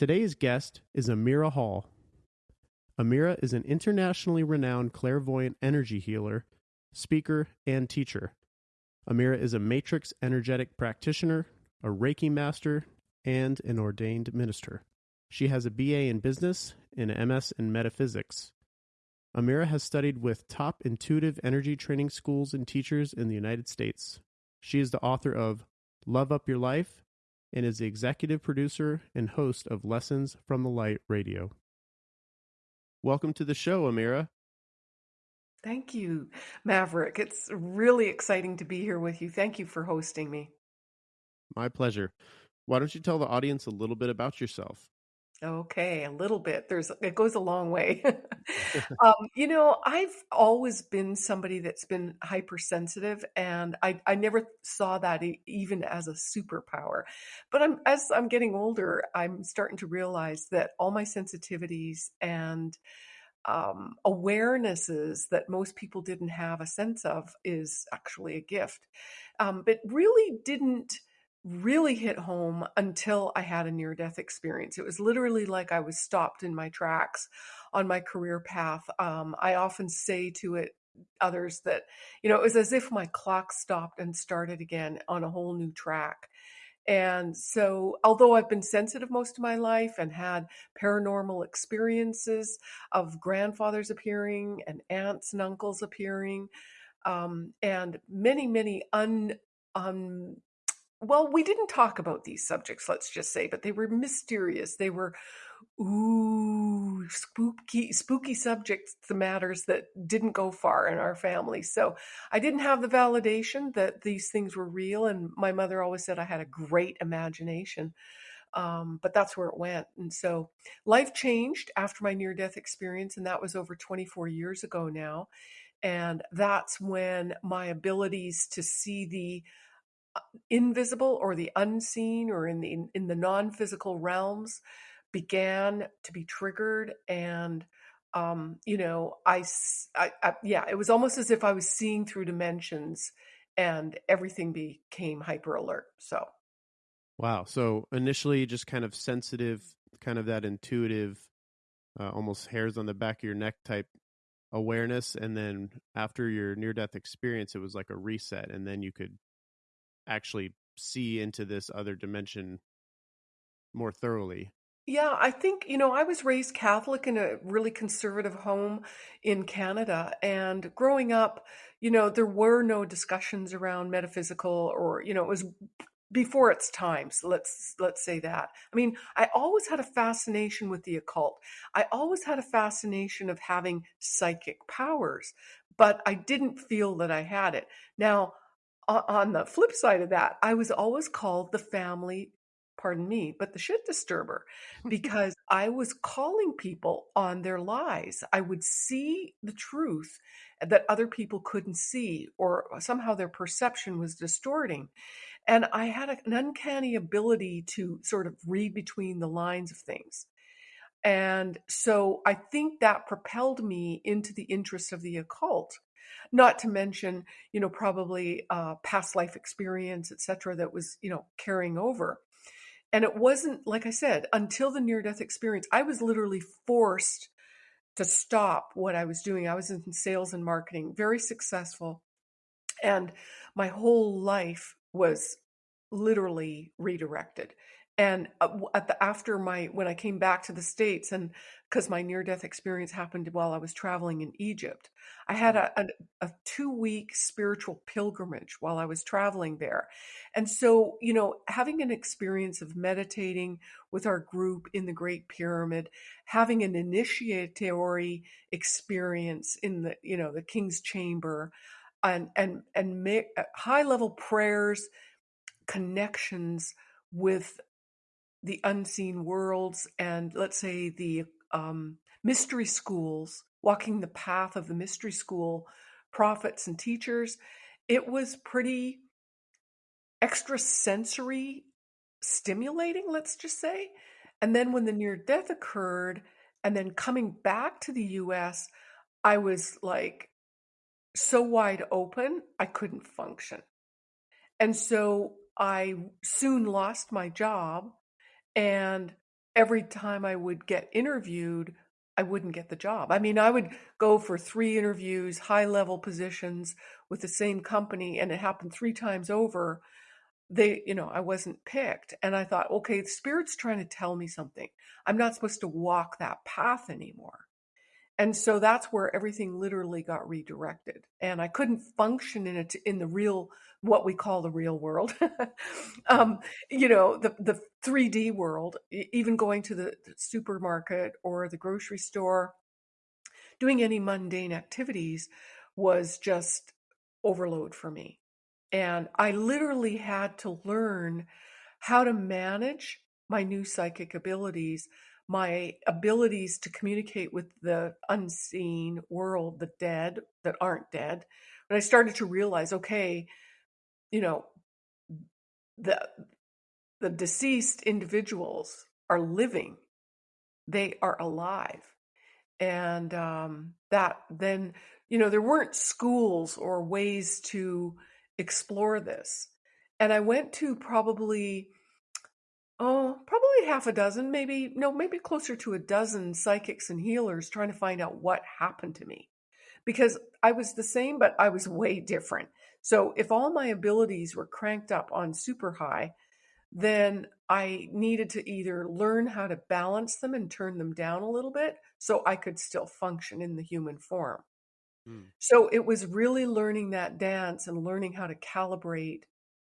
Today's guest is Amira Hall. Amira is an internationally renowned clairvoyant energy healer, speaker, and teacher. Amira is a matrix energetic practitioner, a Reiki master, and an ordained minister. She has a BA in business and an MS in metaphysics. Amira has studied with top intuitive energy training schools and teachers in the United States. She is the author of Love Up Your Life and is the executive producer and host of Lessons from the Light Radio. Welcome to the show, Amira. Thank you, Maverick. It's really exciting to be here with you. Thank you for hosting me. My pleasure. Why don't you tell the audience a little bit about yourself? Okay, a little bit. There's it goes a long way. um, you know, I've always been somebody that's been hypersensitive, and I I never saw that e- even as a superpower. But I'm as I'm getting older, I'm starting to realize that all my sensitivities and um, awarenesses that most people didn't have a sense of is actually a gift. Um, but really didn't really hit home until I had a near death experience. It was literally like I was stopped in my tracks on my career path. Um, I often say to it, others that, you know, it was as if my clock stopped and started again on a whole new track. And so, although I've been sensitive most of my life and had paranormal experiences of grandfathers appearing and aunts and uncles appearing, um, and many, many un, un well, we didn't talk about these subjects, let's just say, but they were mysterious. They were, ooh, spooky, spooky subjects, the matters that didn't go far in our family. So I didn't have the validation that these things were real. And my mother always said I had a great imagination. Um, but that's where it went. And so life changed after my near death experience. And that was over 24 years ago now. And that's when my abilities to see the invisible or the unseen or in the in the non-physical realms began to be triggered and um you know I, I, I yeah it was almost as if i was seeing through dimensions and everything became hyper alert so. Wow so initially just kind of sensitive kind of that intuitive uh, almost hairs on the back of your neck type awareness and then after your near death experience it was like a reset and then you could actually see into this other dimension more thoroughly. Yeah, I think, you know, I was raised Catholic in a really conservative home in Canada. And growing up, you know, there were no discussions around metaphysical or, you know, it was before its times let's let's say that i mean i always had a fascination with the occult i always had a fascination of having psychic powers but i didn't feel that i had it now on the flip side of that, I was always called the family, pardon me, but the shit disturber because I was calling people on their lies. I would see the truth that other people couldn't see, or uh, somehow their perception was distorting. And I had an uncanny ability to sort of read between the lines of things. And so I think that propelled me into the interest of the occult not to mention you know probably uh, past life experience etc that was you know carrying over. And it wasn't like i said until the near death experience i was literally forced to stop what i was doing. I was in sales and marketing very successful and my whole life was literally redirected and uh, at the after my when i came back to the states and because my near death experience happened while i was traveling in egypt i had a, a, a two week spiritual pilgrimage while i was traveling there. And so you know having an experience of meditating with our group in the great pyramid having an initiatory experience in the you know the king's chamber and and and uh, high level prayers connections with the unseen worlds and let's say the um, mystery schools, walking the path of the mystery school prophets and teachers, it was pretty extrasensory stimulating, let's just say. And then when the near death occurred, and then coming back to the US, I was like so wide open, I couldn't function. And so I soon lost my job and every time I would get interviewed, I wouldn't get the job. I mean, I would go for three interviews, high level positions with the same company, and it happened three times over. They, you know, I wasn't picked. And I thought, okay, the spirit's trying to tell me something. I'm not supposed to walk that path anymore. And so that's where everything literally got redirected. And I couldn't function in it in the real, what we call the real world. um, you know, the, the 3D world, even going to the supermarket or the grocery store, doing any mundane activities was just overload for me. And I literally had to learn how to manage my new psychic abilities my abilities to communicate with the unseen world, the dead that aren't dead, when I started to realize, okay, you know, the the deceased individuals are living, they are alive, and um, that then, you know, there weren't schools or ways to explore this, and I went to probably Oh, probably half a dozen, maybe, no, maybe closer to a dozen psychics and healers trying to find out what happened to me. Because I was the same, but I was way different. So if all my abilities were cranked up on super high, then I needed to either learn how to balance them and turn them down a little bit so I could still function in the human form. Hmm. So it was really learning that dance and learning how to calibrate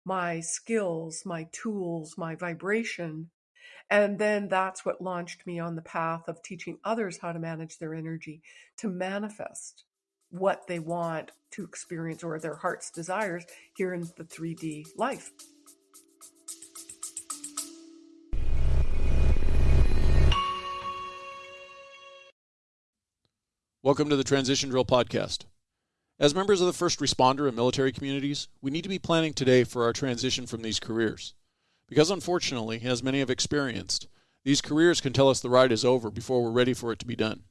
my skills, my tools, my vibration. And then that's what launched me on the path of teaching others how to manage their energy to manifest what they want to experience or their heart's desires here in the 3D life. Welcome to the Transition Drill Podcast. As members of the first responder and military communities, we need to be planning today for our transition from these careers. Because unfortunately, as many have experienced, these careers can tell us the ride is over before we're ready for it to be done.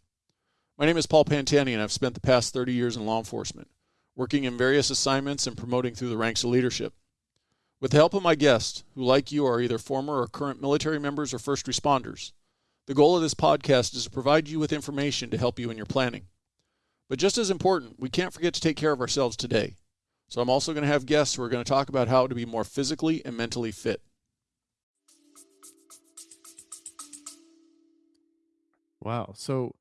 My name is Paul Pantani, and I've spent the past 30 years in law enforcement, working in various assignments and promoting through the ranks of leadership. With the help of my guests, who, like you, are either former or current military members or first responders, the goal of this podcast is to provide you with information to help you in your planning. But just as important, we can't forget to take care of ourselves today. So I'm also going to have guests who are going to talk about how to be more physically and mentally fit. Wow. So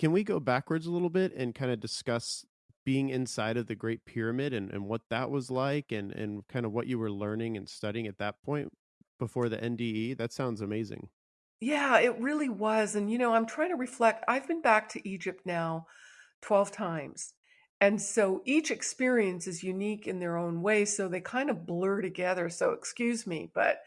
can we go backwards a little bit and kind of discuss being inside of the Great Pyramid and, and what that was like and, and kind of what you were learning and studying at that point before the NDE? That sounds amazing. Yeah, it really was. And, you know, I'm trying to reflect. I've been back to Egypt now 12 times. And so each experience is unique in their own way, so they kind of blur together. So excuse me, but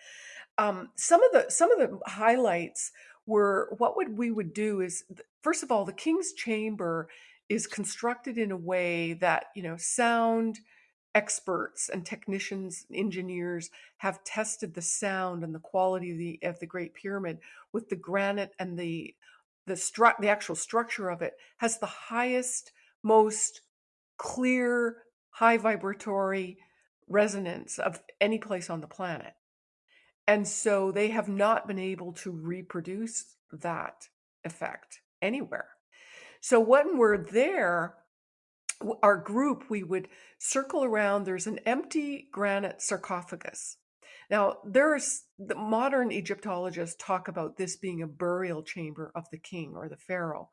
um, some of the some of the highlights were what would we would do is first of all, the king's chamber is constructed in a way that you know sound experts and technicians, engineers have tested the sound and the quality of the of the Great Pyramid with the granite and the the stru- the actual structure of it has the highest, most clear, high vibratory resonance of any place on the planet. And so they have not been able to reproduce that effect anywhere. So when we're there, our group, we would circle around. There's an empty granite sarcophagus now, there's the modern Egyptologists talk about this being a burial chamber of the king or the pharaoh,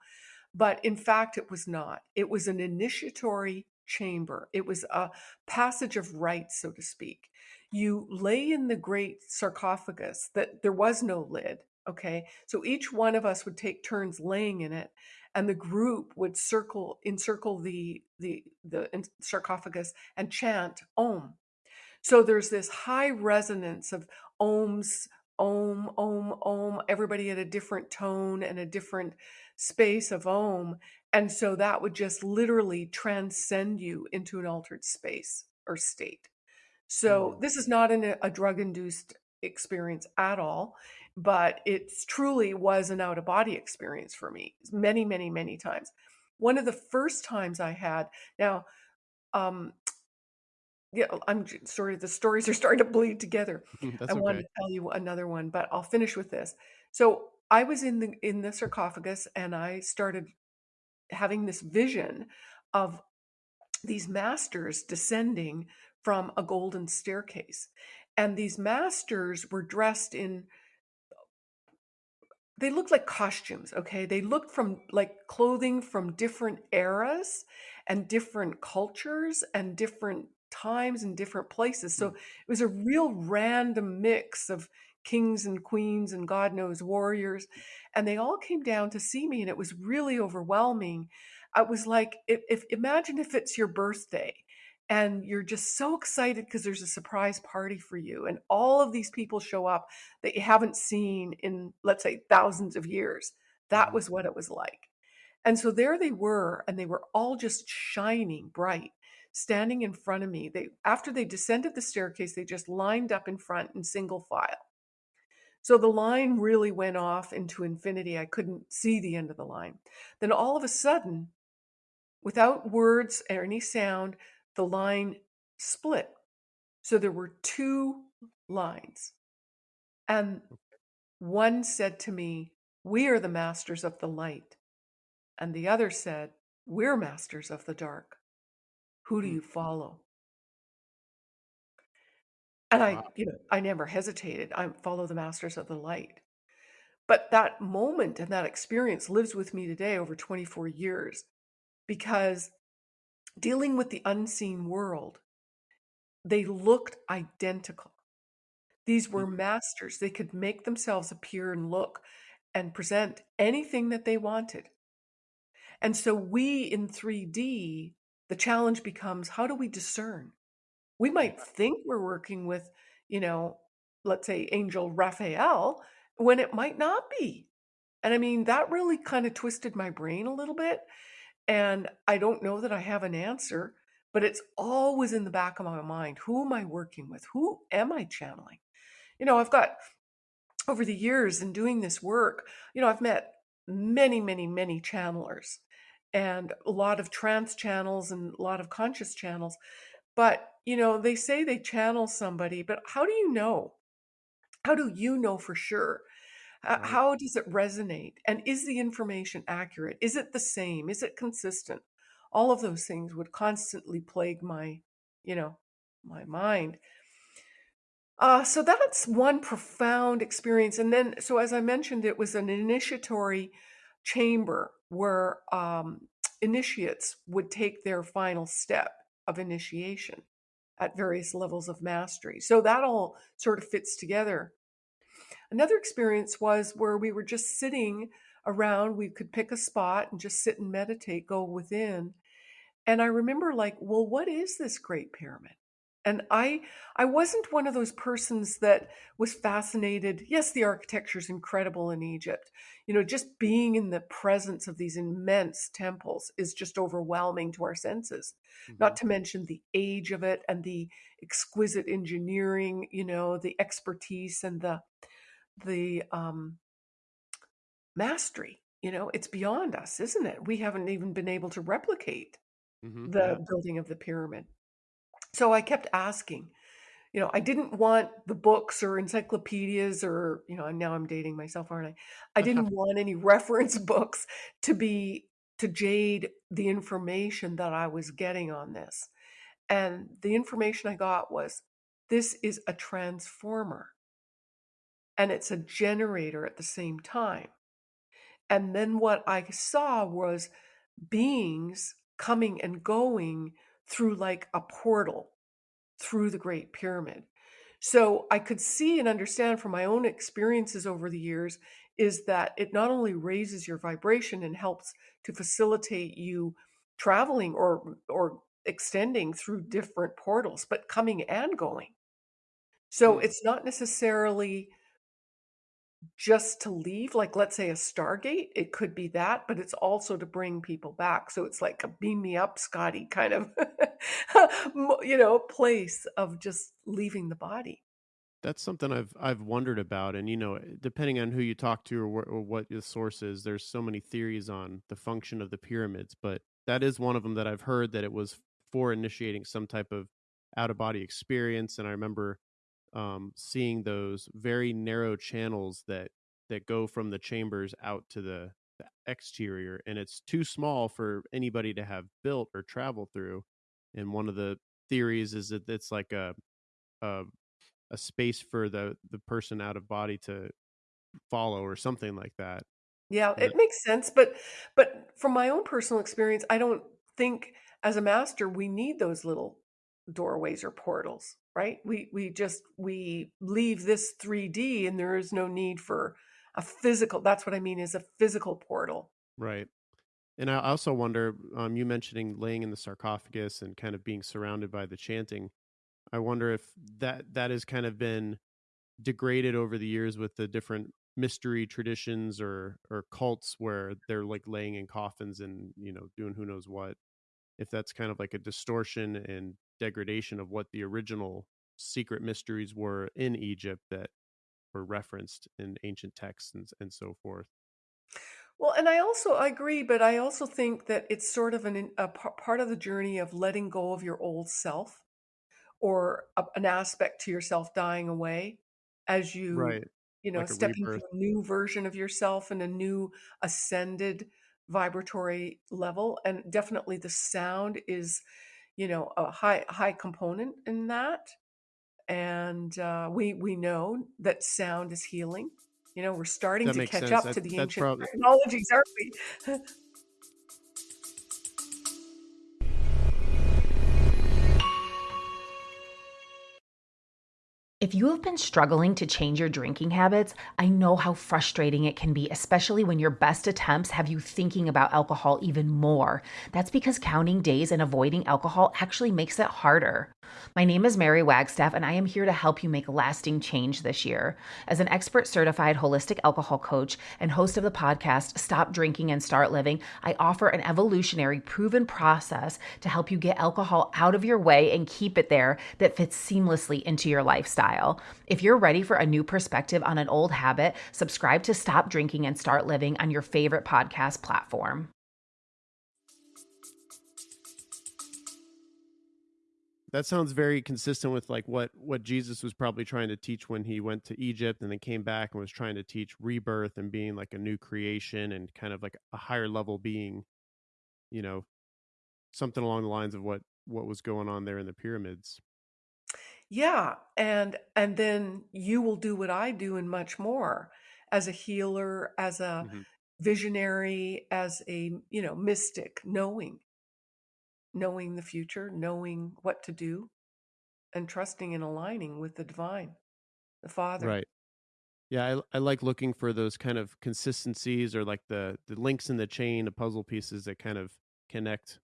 but in fact, it was not. It was an initiatory chamber. It was a passage of rites, so to speak. You lay in the great sarcophagus that there was no lid. Okay, so each one of us would take turns laying in it, and the group would circle encircle the the the sarcophagus and chant Om so there's this high resonance of ohms, ohm, ohm, ohm, everybody at a different tone and a different space of ohm. And so that would just literally transcend you into an altered space or state. So mm. this is not an, a drug induced experience at all, but it truly was an out of body experience for me many, many, many times. One of the first times I had, now, um, yeah, I'm sorry, the stories are starting to bleed together. That's I wanted okay. to tell you another one, but I'll finish with this. So I was in the in the sarcophagus and I started having this vision of these masters descending from a golden staircase. And these masters were dressed in they looked like costumes, okay? They looked from like clothing from different eras and different cultures and different times and different places. So Mm. it was a real random mix of kings and queens and God knows warriors. And they all came down to see me, and it was really overwhelming. I was like, if, if imagine if it's your birthday and you're just so excited because there's a surprise party for you, and all of these people show up that you haven't seen in, let's say, thousands of years. That Mhm. was what it was like. And so there they were, and they were all just shining bright, standing in front of me. They after they descended the staircase, they just lined up in front in single file. So the line really went off into infinity. I couldn't see the end of the line. Then all of a sudden, without words or any sound, the line split. So there were two lines. And one said to me, We are the masters of the light. And the other said, We're masters of the dark. Who do Hmm. you follow? And I, Wow. you know, I never hesitated. I follow the masters of the light. But that moment and that experience lives with me today over 24 years because dealing with the unseen world, they looked identical. These were Mhm. masters. They could make themselves appear and look and present anything that they wanted. And so we in 3D, the challenge becomes how do we discern? We might think we're working with, you know, let's say Angel Raphael, when it might not be. And I mean, that really kind of twisted my brain a little bit. And I don't know that I have an answer, but it's always in the back of my mind. Who am I working with? Who am I channeling? You know, I've got over the years in doing this work, you know, I've met many, many, many channelers and a lot of trance channels and a lot of conscious channels. But, you know, they say they channel somebody, but how do you know? How do you know for sure? Uh, Right. how does it resonate? And is the information accurate? Is it the same? Is it consistent? All of those things would constantly plague my, you know, my mind. Uh, so that's one profound experience. And then, so as I mentioned, it was an initiatory chamber where um, initiates would take their final step of initiation at various levels of mastery. So that all sort of fits together. Another experience was where we were just sitting around, we could pick a spot and just sit and meditate, go within. And I remember like, well, what is this great pyramid? And I I wasn't one of those persons that was fascinated. Yes, the architecture is incredible in Egypt. You know, just being in the presence of these immense temples is just overwhelming to our senses. Not Mhm. to mention the age of it and the exquisite engineering, you know, the expertise and the the um mastery. You know, it's beyond us, isn't it? We haven't even been able to replicate Mhm. Yeah. the building of the pyramid. So I kept asking, you know, I didn't want the books or encyclopedias or, you know, and now I'm dating myself, aren't I? I didn't want any reference books to be to jade the information that I was getting on this. And the information I got was this is a transformer and it's a generator at the same time. And then what I saw was beings coming and going through like a portal through the Great Pyramid. So I could see and understand from my own experiences over the years is that it not only raises your vibration and helps to facilitate you traveling or or extending through different portals, but coming and going. So Hmm. it's not necessarily just to leave, like let's say a Stargate, it could be that, but it's also to bring people back. So it's like a beam me up, Scotty kind of, you know, place of just leaving the body. That's something I've I've wondered about, and you know, eh, depending on who you talk to or, wh- or what the source is, there's so many theories on the function of the pyramids. But that is one of them that I've heard that it was for initiating some type of out of body experience. And I remember um, seeing those very narrow channels that that go from the chambers out to the, the exterior, and it's too small for anybody to have built or travel through. And one of the theories is that it's like a a, a space for the the person out of body to follow or something like that. Yeah, it makes sense, but but from my own personal experience, I don't think as a master we need those little doorways or portals, right? We we just we leave this 3D and there is no need for a physical. That's what I mean is a physical portal. right. And I also wonder, um, you mentioning laying in the sarcophagus and kind of being surrounded by the chanting. I wonder if that that has kind of been degraded over the years with the different mystery traditions or or cults where they're like laying in coffins and you know doing who knows what if that's kind of like a distortion and degradation of what the original secret mysteries were in Egypt that were referenced in ancient texts and, and so forth. Well, and I also I agree, but I also think that it's sort of an a part of the journey of letting go of your old self or a, an aspect to yourself dying away as you right you know like step into a new version of yourself and a new ascended vibratory level and definitely the sound is you know a high high component in that. And uh, we we know that sound is healing. You know we're starting that to catch sense. up that to the ancient probably technologies aren't we If you have been struggling to change your drinking habits, I know how frustrating it can be, especially when your best attempts have you thinking about alcohol even more. That's because counting days and avoiding alcohol actually makes it harder. My name is Mary Wagstaff, and I am here to help you make lasting change this year. As an expert certified holistic alcohol coach and host of the podcast Stop Drinking and Start Living, I offer an evolutionary, proven process to help you get alcohol out of your way and keep it there that fits seamlessly into your lifestyle. If you're ready for a new perspective on an old habit, subscribe to Stop Drinking and Start Living on your favorite podcast platform. That sounds very consistent with like what what Jesus was probably trying to teach when he went to Egypt and then came back and was trying to teach rebirth and being like a new creation and kind of like a higher level being you know something along the lines of what what was going on there in the pyramids. Yeah, and and then you will do what I do and much more as a healer, as a hmm visionary, as a, you know, mystic, knowing, knowing the future, knowing what to do, and trusting and aligning with the divine, the Father. right yeah I, I like looking for those kind of consistencies or like the the links in the chain of puzzle pieces that kind of connect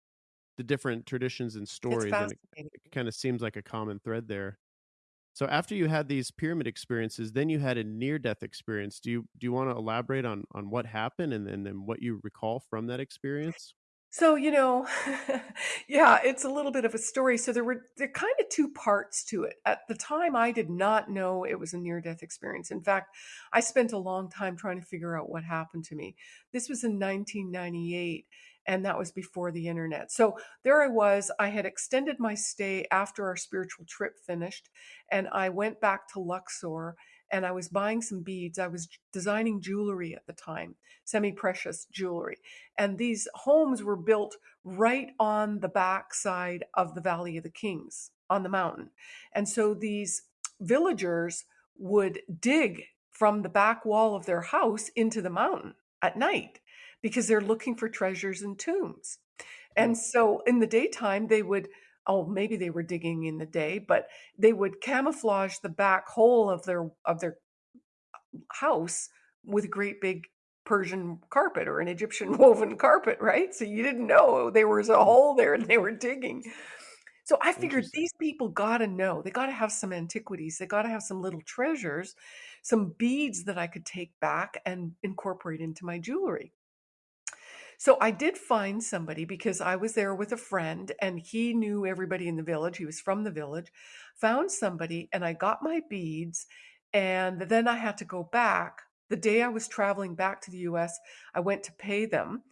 the different traditions and stories and it, it kind of seems like a common thread there So after you had these pyramid experiences, then you had a near death experience. Do you do you want to elaborate on on what happened and, and then what you recall from that experience? So, you know, yeah, it's a little bit of a story. So there were there kind of two parts to it. At the time, I did not know it was a near-death experience. In fact, I spent a long time trying to figure out what happened to me. This was in 1998, and that was before the internet. So there I was. I had extended my stay after our spiritual trip finished, and I went back to Luxor and I was buying some beads. I was designing jewelry at the time, semi-precious jewelry and these homes were built right on the backside of the Valley of the Kings on the mountain. And so these villagers would dig from the back wall of their house into the mountain at night because they're looking for treasures and tombs. Hmm. And so in the daytime, they would, oh, maybe they were digging in the day, but they would camouflage the back hole of their of their house with a great big Persian carpet or an Egyptian woven carpet, right? So you didn't know there was a Hmm. hole there and they were digging. So I figured these people got to know. They got to have some antiquities. They got to have some little treasures, some beads that I could take back and incorporate into my jewelry. So I did find somebody because I was there with a friend and he knew everybody in the village. He was from the village. Found somebody and I got my beads. And then I had to go back. The day I was traveling back to the US, I went to pay them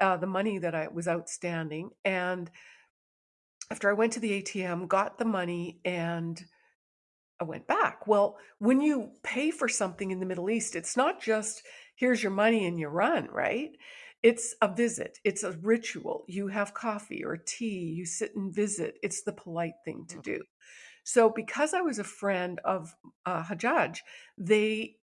uh, the money that I was outstanding. And after I went to the ATM, got the money, and I went back. Well, when you pay for something in the Middle East, it's not just here's your money and you run, right? It's a visit, it's a ritual. You have coffee or tea, you sit and visit. It's the polite thing to do. So, because I was a friend of uh, Hajjaj, they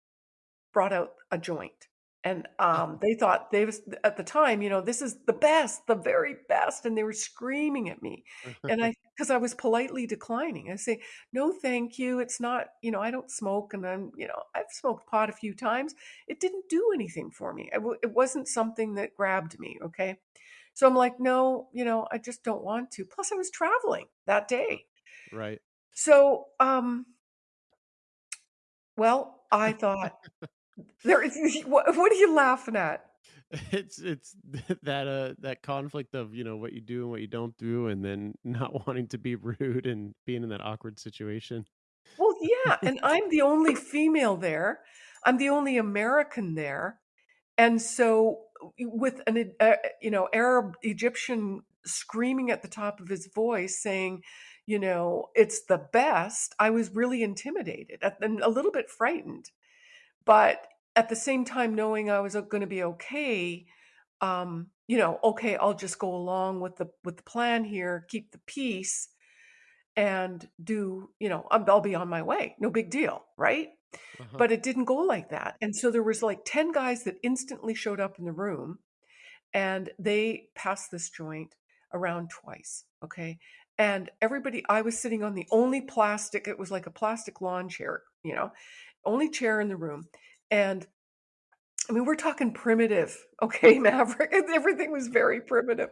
brought out a joint. And um, they thought they was at the time, you know, this is the best, the very best, and they were screaming at me. And I, because I was politely declining, I say, no, thank you. It's not, you know, I don't smoke, and I'm, you know, I've smoked pot a few times. It didn't do anything for me. It wasn't something that grabbed me. Okay, so I'm like, no, you know, I just don't want to. Plus, I was traveling that day. Right. So, um, well, I thought there is what, what are you laughing at? It's it's that uh that conflict of, you know, what you do and what you don't do and then not wanting to be rude and being in that awkward situation. Well, yeah, and I'm the only female there. I'm the only American there. And so with an uh, you know, Arab Egyptian screaming at the top of his voice saying, you know, it's the best, I was really intimidated and a little bit frightened. But at the same time, knowing I was going to be okay, um, you know, okay, I'll just go along with the with the plan here, keep the peace, and do, you know, I'll I'll be on my way. No big deal, right? Uh-huh. But it didn't go like that. And so there was like 10 guys that instantly showed up in the room and they passed this joint around twice, okay? And everybody I was sitting on the only plastic, it was like a plastic lawn chair, you know, only chair in the room. And I mean, we're talking primitive, okay, Maverick. Everything was very primitive.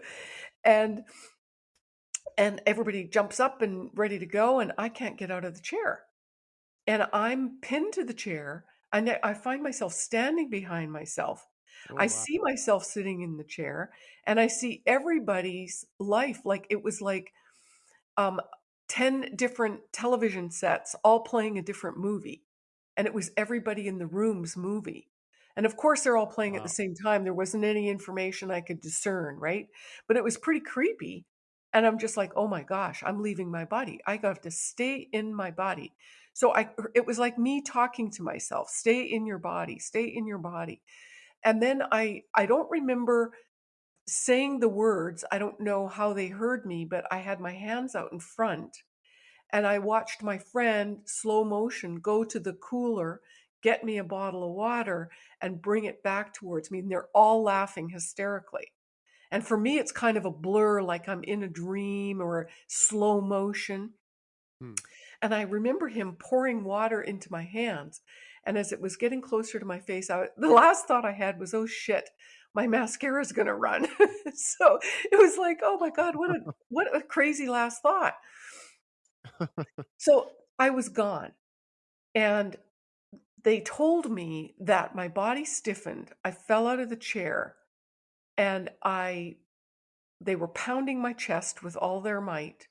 And and everybody jumps up and ready to go, and I can't get out of the chair. And I'm pinned to the chair. And I find myself standing behind myself. Oh I wow. see myself sitting in the chair, and I see everybody's life like it was like um, 10 different television sets all playing a different movie. And it was everybody in the room's movie. And of course, they're all playing at the same time. There wasn't any information I could discern, right? But it was pretty creepy. And I'm just like, oh my gosh, I'm leaving my body. I have to stay in my body. So I it was like me talking to myself, stay in your body, stay in your body. And then I I don't remember saying the words. I don't know how they heard me, but I had my hands out in front and I watched my friend slow motion go to the cooler, get me a bottle of water, and bring it back towards me. And they're all laughing hysterically. And for me, it's kind of a blur, like I'm in a dream or slow motion. Hmm. And I remember him pouring water into my hands. And as it was getting closer to my face, I, the last thought I had was, oh shit, my mascara is going to run. so it was like, oh my God, what a, what a crazy last thought. So I was gone. And they told me that my body stiffened. I fell out of the chair and I they were pounding my chest with all their might,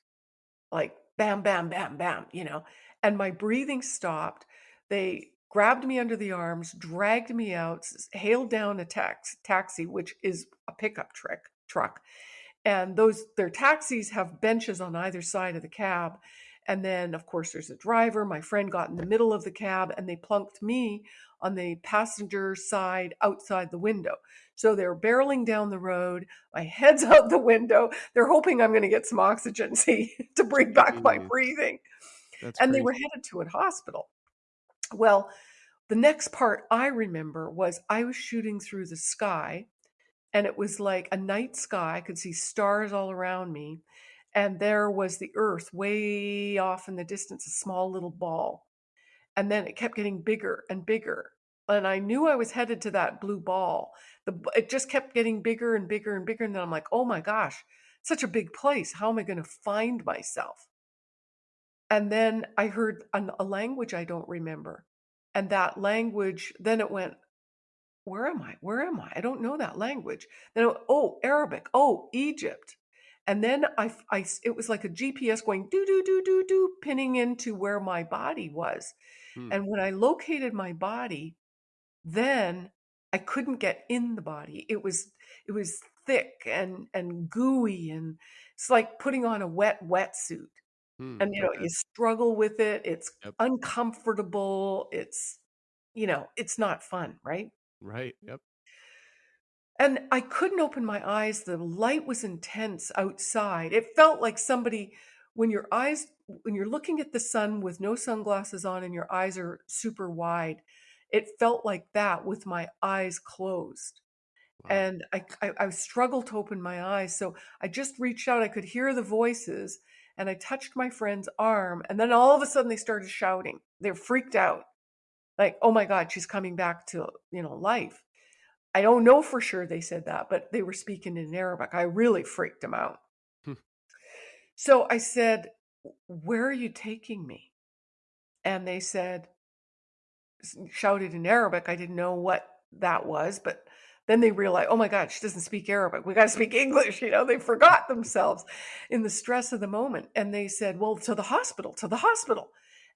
like bam, bam, bam, bam, you know, and my breathing stopped. They grabbed me under the arms, dragged me out, hailed down a tax, taxi, which is a pickup truck, truck. And those their taxis have benches on either side of the cab. And then, of course, there's a driver. My friend got in the middle of the cab and they plunked me on the passenger side outside the window. So they're barreling down the road. My head's out the window. They're hoping I'm going to get some oxygen, see, to bring back my breathing. That's And they were headed to a hospital. Well, the next part I remember was I was shooting through the sky and it was like a night sky. I could see stars all around me. And there was the earth way off in the distance, a small little ball. And then it kept getting bigger and bigger. And I knew I was headed to that blue ball. The, it just kept getting bigger and bigger and bigger. And then I'm like, oh my gosh, such a big place. How am I going to find myself? And then I heard an, a language I don't remember. And that language, then it went, where am I? Where am I? I don't know that language. Then, it- oh, Arabic. Oh, Egypt. And then I, I it was like a GPS going do, do, do, do, do, pinning into where my body was. Hmm. And when I located my body, then I couldn't get in the body. It was, it was thick and, and gooey and it's like putting on a wet wetsuit. Hmm, And, you know, okay. you struggle with it. It's Yep. uncomfortable. It's, you know, it's not fun, right? Right. Yep. And I couldn't open my eyes. The light was intense outside. It felt like somebody, when your eyes, when you're looking at the sun with no sunglasses on and your eyes are super wide, it felt like that with my eyes closed. Wow. And I, I, I struggled to open my eyes. So I just reached out. I could hear the voices and I touched my friend's arm. And then all of a sudden they started shouting. They're freaked out. Like, oh my God, she's coming back to, you know, life. I don't know for sure they said that, but they were speaking in Arabic. I really freaked them out. Hmm. So I said, Where are you taking me? And they said, shouted in Arabic. I didn't know what that was, but then they realized, oh my God, she doesn't speak Arabic. We got to speak English. You know, they forgot themselves in the stress of the moment. And they said, well, to the hospital, to the hospital.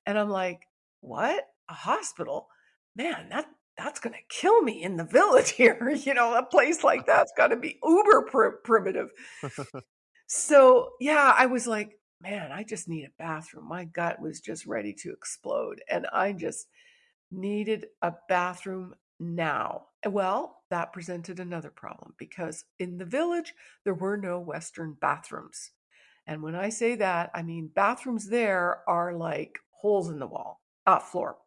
And I'm like, what? A hospital? Man, that that's going to kill me in the village here. You know, a place like that's got to be uber pr- primitive. So, yeah, I was like, man, I just need a bathroom. My gut was just ready to explode. And I just needed a bathroom now. Well, that presented another problem because in the village, there were no Western bathrooms. And when I say that, I mean bathrooms there are like holes in the wall, uh, floor.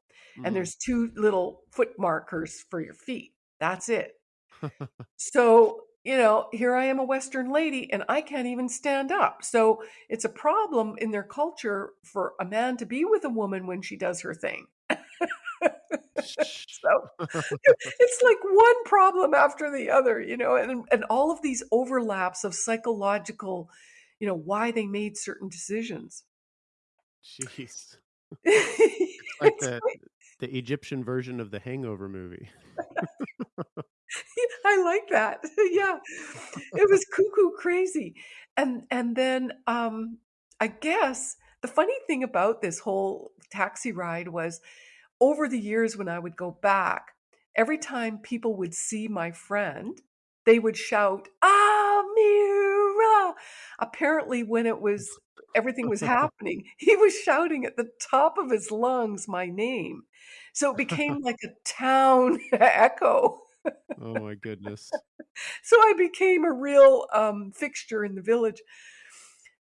And Mhm. there's two little foot markers for your feet. That's it. So, you know, here I am a Western lady and I can't even stand up. So it's a problem in their culture for a man to be with a woman when she does her thing. So it's like one problem after the other, you know, and and all of these overlaps of psychological, you know, why they made certain decisions. Jeez. Like the the Egyptian version of the Hangover movie. I like that. Yeah. It was cuckoo crazy. And and then um I guess the funny thing about this whole taxi ride was over the years when I would go back, every time people would see my friend, they would shout, Apparently, when it was everything was happening, he was shouting at the top of his lungs my name. So it became like a town echo. Oh my goodness. So I became a real um, fixture in the village.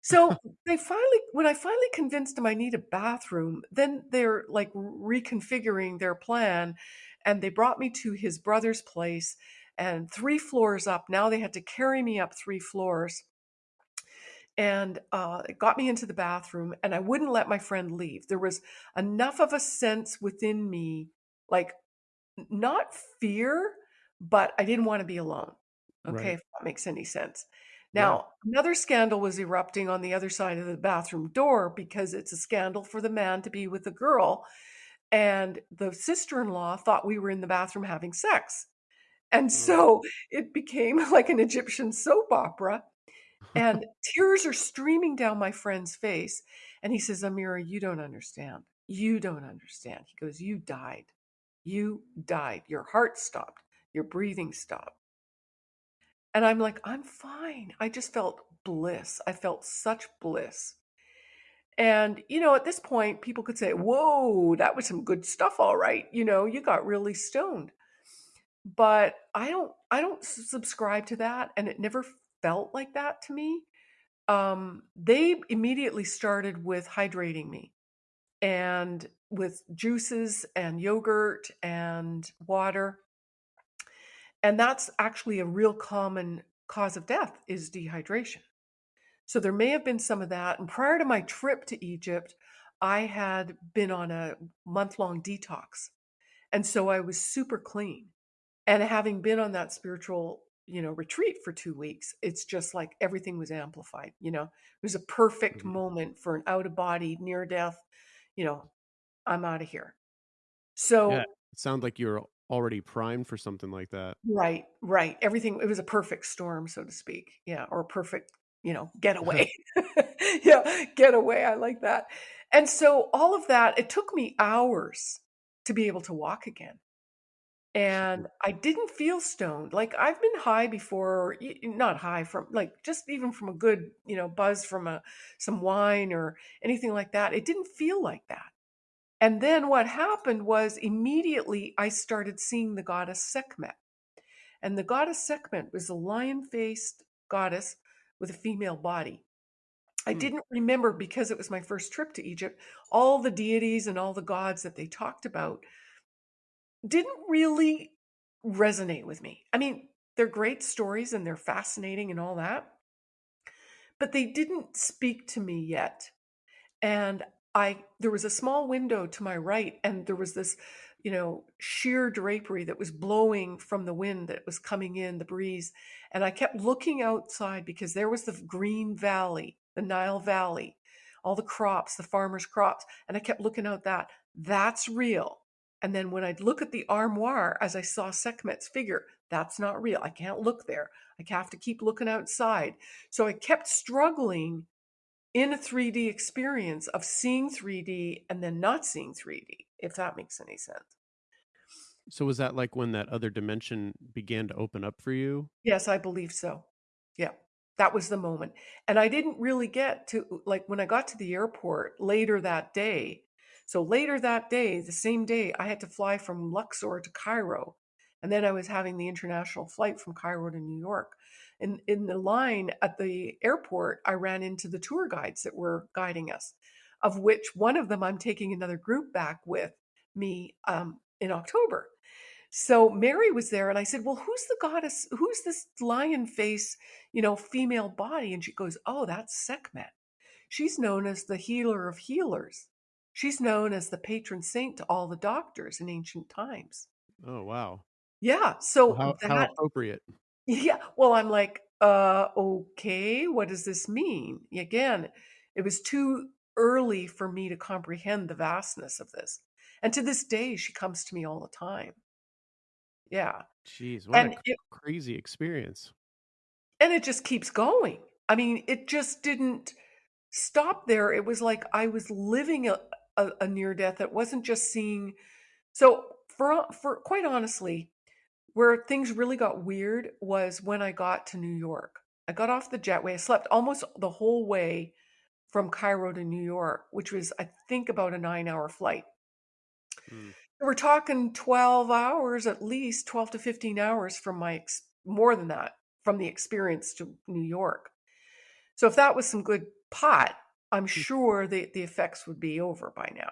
So they finally, when I finally convinced them I need a bathroom, then they're like reconfiguring their plan, and they brought me to his brother's place, and three floors up. Now they had to carry me up three floors, and uh, it got me into the bathroom, and I wouldn't let my friend leave. There was enough of a sense within me, like not fear, but I didn't want to be alone. Okay, Right. if that makes any sense. Now, another scandal was erupting on the other side of the bathroom door because it's a scandal for the man to be with a girl. And the sister in law thought we were in the bathroom having sex. And so it became like an Egyptian soap opera. And tears are streaming down my friend's face. And he says, Amira, you don't understand. You don't understand. He goes, You died. You died. Your heart stopped. Your breathing stopped. And I'm like, I'm fine. I just felt bliss. I felt such bliss. And, you know, at this point, people could say, Whoa, that was some good stuff, all right. You know, you got really stoned. But I don't I don't subscribe to that. And it never felt like that to me. Um, they immediately started with hydrating me and with juices and yogurt and water. And that's actually a real common cause of death is dehydration. So there may have been some of that. And prior to my trip to Egypt, I had been on a month long detox. And so I was super clean. And having been on that spiritual, you know, retreat for two weeks, it's just like everything was amplified. You know, it was a perfect Mhm. moment for an out of body, near death, you know, I'm out of here. Yeah. So It sounds like you're already primed for something like that. Right, right. Everything it was a perfect storm, so to speak. Yeah, or a perfect, you know, getaway. Yeah, getaway. I like that. And so all of that, it took me hours to be able to walk again. And I didn't feel stoned. Like I've been high before, y- not high from like just even from a good, you know, buzz from a some wine or anything like that. It didn't feel like that. And then what happened was immediately I started seeing the goddess Sekhmet. And the goddess Sekhmet was a lion-faced goddess with a female body. I Hmm. didn't remember because it was my first trip to Egypt, all the deities and all the gods that they talked about didn't really resonate with me. I mean, they're great stories and they're fascinating and all that, but they didn't speak to me yet. And I there was a small window to my right and there was this, you know, sheer drapery that was blowing from the wind that was coming in, the breeze, and I kept looking outside because there was the green valley, the Nile Valley, all the crops, the farmers' crops, and I kept looking out that. That's real. And then when I'd look at the armoire as I saw Sekhmet's figure, that's not real. I can't look there. I have to keep looking outside. So I kept struggling in a 3D experience of seeing 3D and then not seeing 3D, if that makes any sense. So was that like when that other dimension began to open up for you? Yes, I believe so. Yeah, that was the moment. And I didn't really get to, like, when I got to the airport later that day. So later that day, the same day, I had to fly from Luxor to Cairo. And then I was having the international flight from Cairo to New York. And in the line at the airport, I ran into the tour guides that were guiding us, of which one of them I'm taking another group back with me um, in October. So Mary was there, and I said, "Well, who's the goddess? Who's this lion face, you know, female body?" And she goes, "Oh, that's Sekhmet. She's known as the healer of healers. She's known as the patron saint to all the doctors in ancient times." Oh wow. Yeah, Well, so how how that appropriate. yeah, well, I'm like, uh, okay, what does this mean? Again, it was too early for me to comprehend the vastness of this. And to this day, she comes to me all the time. Yeah. Jeez, what a And c- it crazy experience. and it just keeps going. I mean, it just didn't stop there. It was like I was living a, a, a near death. It wasn't just seeing. So for for quite honestly, where things really got weird was when I got to New York. I got off the jetway. I slept almost the whole way from Cairo to New York, which was I think about a 9-hour flight. Hmm. We're talking 12 hours at least, 12 to 15 hours from my ex- more than that from the experience to New York. So if that was some good pot, I'm Hmm. sure the the effects would be over by now,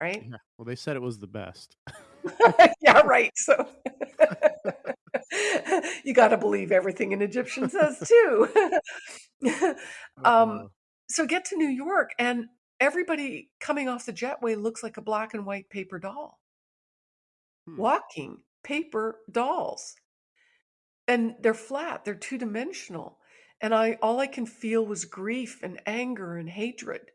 right? Yeah. Well, they said it was the best. yeah, right. So you got to believe everything an Egyptian says too. um, so get to New York, and everybody coming off the jetway looks like a black and white paper doll, hmm. walking paper dolls, and they're flat. They're two dimensional, and I all I can feel was grief and anger and hatred,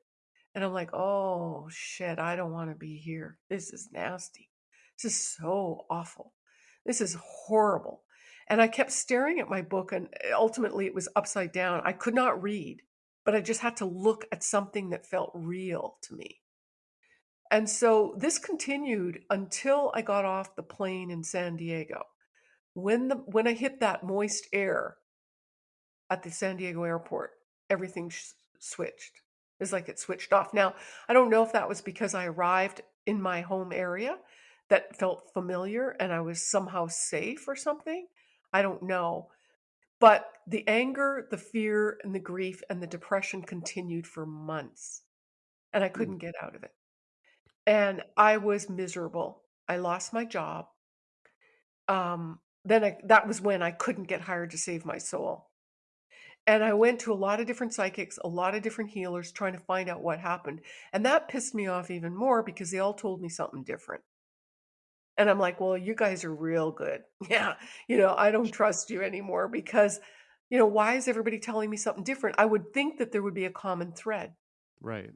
and I'm like, oh shit, I don't want to be here. This is nasty. This is so awful. This is horrible. And I kept staring at my book, and eh, ultimately it was upside down. I could not read, but I just had to look at something that felt real to me. And so this continued until I got off the plane in San Diego. When the when I hit that moist air at the San Diego airport, everything sh- switched. It's like it switched off. Now, I don't know if that was because I arrived in my home area that felt familiar and I was somehow safe or something. I don't know. But the anger, the fear, and the grief and the depression continued for months, and I Hmm. couldn't get out of it. And I was miserable. I lost my job. Um, then I, that was when I couldn't get hired to save my soul. And I went to a lot of different psychics, a lot of different healers trying to find out what happened. And that pissed me off even more because they all told me something different. And I'm like, well, you guys are real good. Yeah. You know, I don't trust you anymore because, you know, why is everybody telling me something different? I would think that there would be a common thread. Right.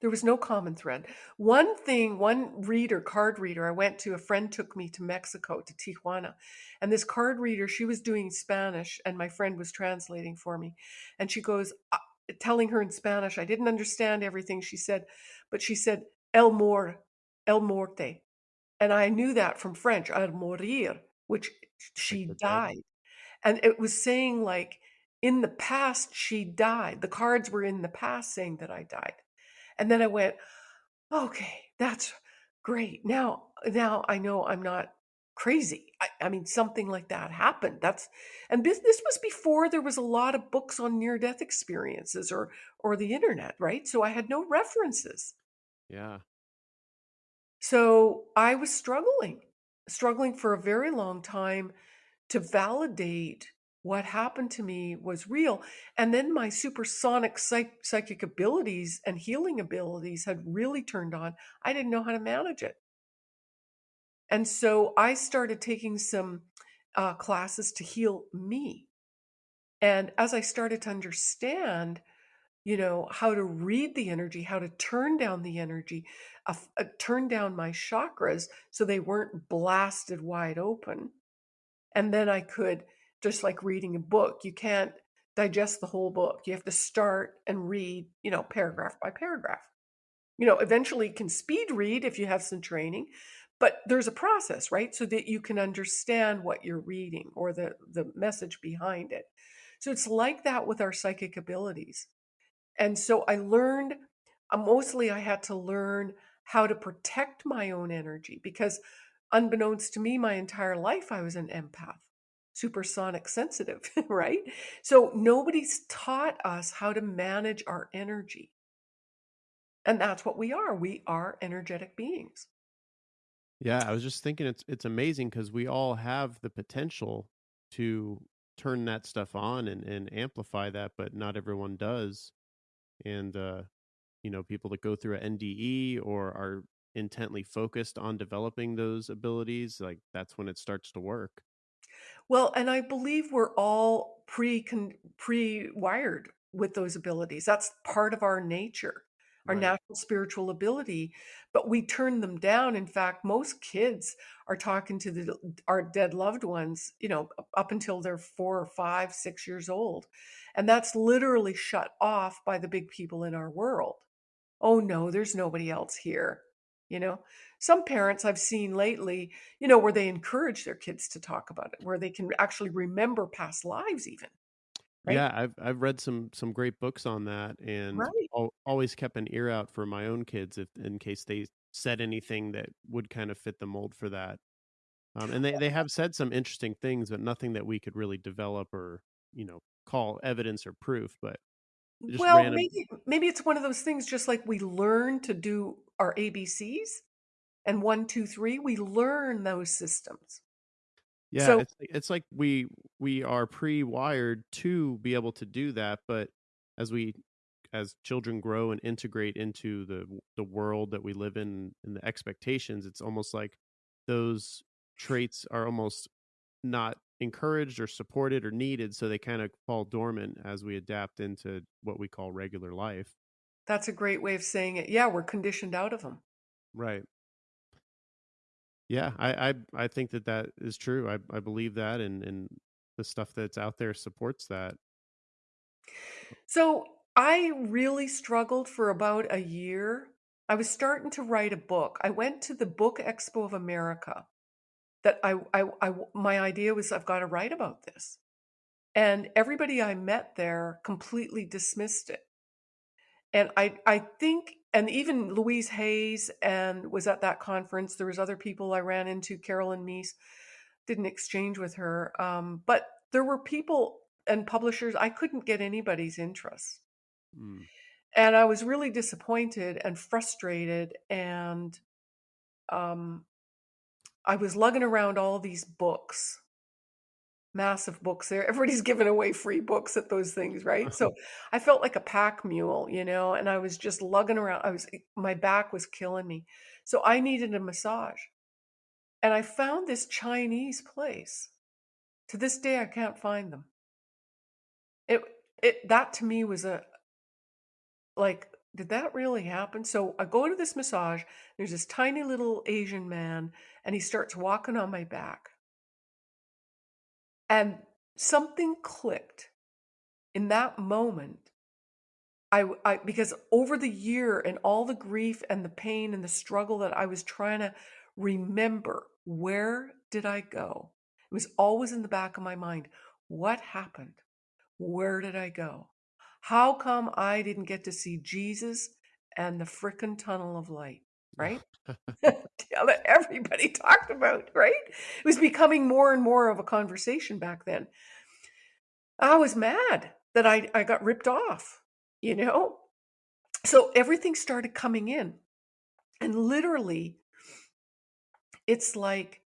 There was no common thread. One thing, one reader, card reader, I went to, a friend took me to Mexico, to Tijuana. And this card reader, she was doing Spanish and my friend was translating for me. And she goes, uh, telling her in Spanish, I didn't understand everything she said, but she said, El Mor, El Morte. And I knew that from French, à mourir, which she Like the dead. died. And it was saying like in the past she died. The cards were in the past saying that I died. And then I went, okay, that's great. Now now I know I'm not crazy. I, I mean something like that happened. That's and this this was before there was a lot of books on near death experiences or or the internet, right? So I had no references. Yeah. So I was struggling, struggling for a very long time to validate what happened to me was real. And then my supersonic psych- psychic abilities and healing abilities had really turned on. I didn't know how to manage it. And so I started taking some uh, classes to heal me. And as I started to understand, you know, how to read the energy, how to turn down the energy, uh, uh, turn down my chakras so they weren't blasted wide open. And then I could, just like reading a book, you can't digest the whole book. You have to start and read, you know, paragraph by paragraph. You know, eventually you can speed read if you have some training, but there's a process, right? So that you can understand what you're reading or the, the message behind it. So it's like that with our psychic abilities. And so I learned, uh, mostly I had to learn how to protect my own energy because unbeknownst to me, my entire life, I was an empath, supersonic sensitive, right? So nobody's taught us how to manage our energy. And that's what we are. We are energetic beings. Yeah, I was just thinking it's it's amazing because we all have the potential to turn that stuff on and, and amplify that, but not everyone does. And uh, you know, people that go through an NDE or are intently focused on developing those abilities, like that's when it starts to work. Well, and I believe we're all pre pre-wired with those abilities. That's part of our nature, our Right. natural spiritual ability, but we turn them down. In fact, most kids are talking to the, our dead loved ones, you know, up up until they're four or five, six years old. And that's literally shut off by the big people in our world. Oh no, there's nobody else here. You know, some parents I've seen lately, you know, where they encourage their kids to talk about it, where they can actually remember past lives, even, right? Yeah, I've I've read some some great books on that, and Right. al- always kept an ear out for my own kids if in case they said anything that would kind of fit the mold for that. Um, and they they have said some interesting things, but nothing that we could really develop or you know call evidence or proof. But just Well, random. maybe maybe it's one of those things just like we learn to do our ABCs and one, two, three, we learn those systems. Yeah, So it's like- it's like we we are pre-wired to be able to do that, but as we as children grow and integrate into the w- the world that we live in and the expectations, it's almost like those traits are almost not encouraged or supported or needed, so they kind of fall dormant as we adapt into what we call regular life. that's a great way of saying it. Yeah, we're conditioned out of them. Right. Yeah, I I I think that that is true. I I believe that and and the stuff that's out there supports that. So I really struggled for about a year. I was starting to write a book. I went to the Book Expo of America that I, I, I my idea was I've got to write about this. And everybody I met there completely dismissed it. And I I think and even Louise Hayes and was at that conference. There was other people I ran into, Caroline Myss, didn't exchange with her. Um, but there were people and publishers, I couldn't get anybody's interest. Mm. And I was really disappointed and frustrated. And um, I was lugging around all these books, massive books there. Everybody's giving away free books at those things, right? So I felt like a pack mule, you know, and I was just lugging around. I was, eh, my back was killing me. So I needed a massage. And I found this Chinese place. To this day, I can't find them. It, it, that to me was a, like, did that really happen? So I go to this massage. There's this tiny little Asian man, and he starts walking on my back. And something clicked in that moment. I, I because over the year and all the grief and the pain and the struggle that I was trying to remember where did I go? It was always in the back of my mind. What happened? Where did I go? How come I didn't get to see Jesus and the frickin' tunnel of light? Right? that everybody talked about, right? It was becoming more and more of a conversation back then. I was mad that I, I got ripped off, you know? So everything started coming in. And literally, it's like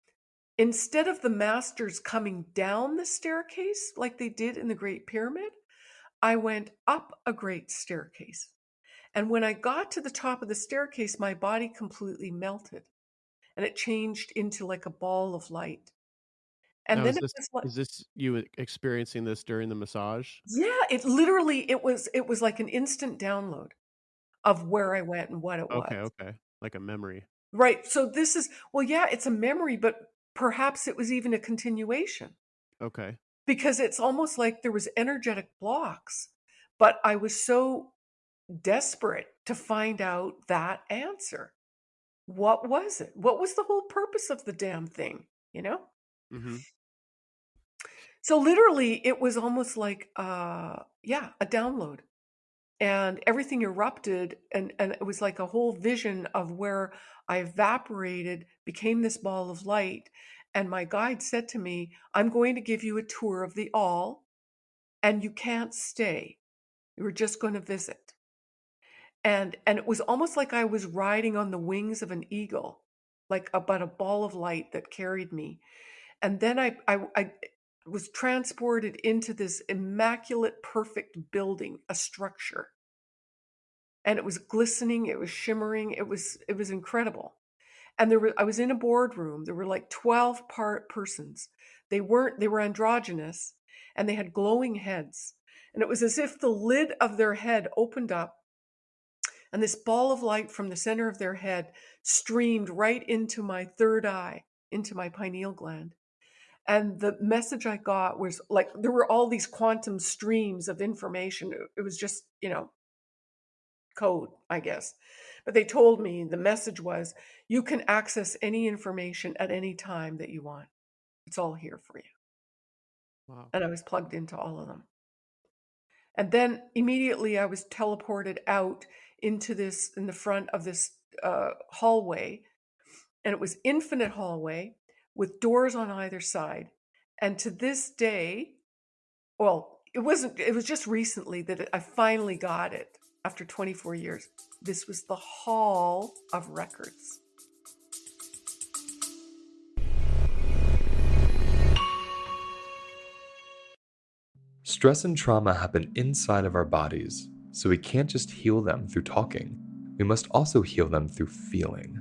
instead of the masters coming down the staircase like they did in the Great Pyramid, I went up a great staircase. And when I got to the top of the staircase, my body completely melted and it changed into like a ball of light. And Now, then is it this was like, is this you experiencing this during the massage? yeah, it literally it was it was like an instant download of where I went and what it was. Okay, was. okay. Like a memory. Right. So this is well, yeah, it's a memory, but perhaps it was even a continuation Okay. Because it's almost like there was energetic blocks, but I was so desperate to find out that answer. What was it? What was the whole purpose of the damn thing? You know? hmm So literally it was almost like uh yeah, a download. And everything erupted and and it was like a whole vision of where I evaporated, became this ball of light, and my guide said to me, "I'm going to give you a tour of the all and you can't stay. You're just going to visit." And and it was almost like I was riding on the wings of an eagle, like about a ball of light that carried me. And then I, I, I was transported into this immaculate, perfect building, a structure. And it was glistening, it was shimmering, it was it was incredible. And there were I was in a boardroom. There were like 12 part persons. They weren't they were androgynous and they had glowing heads. And it was as if the lid of their head opened up and this ball of light from the center of their head streamed right into my third eye, into my pineal gland. And the message I got was like there were all these quantum streams of information. It- It was just, you know, code, I guess. But they told me the message was you can access any information at any time that you want. It's all here for you. Wow. And I was plugged into all of them. And then immediately I was teleported out into this, in the front of this uh, hallway. And it was infinite hallway with doors on either side. And to this day, well, it wasn't, it was just recently that I finally got it after 24 years. This was the Hall of Records. Stress and trauma happen inside of our bodies, so we can't just heal them through talking. We must also heal them through feeling.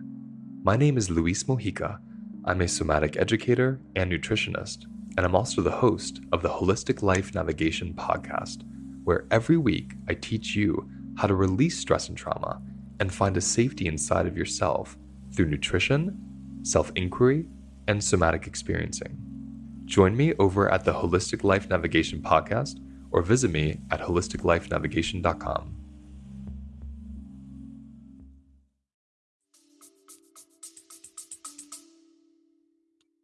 My name is Luis Mojica. I'm a somatic educator and nutritionist, and I'm also the host of the Holistic Life Navigation podcast, where every week I teach you how to release stress and trauma and find a safety inside of yourself through nutrition, self inquiry, and somatic experiencing. Join me over at the Holistic Life Navigation podcast or visit me at holisticlifenavigation.com.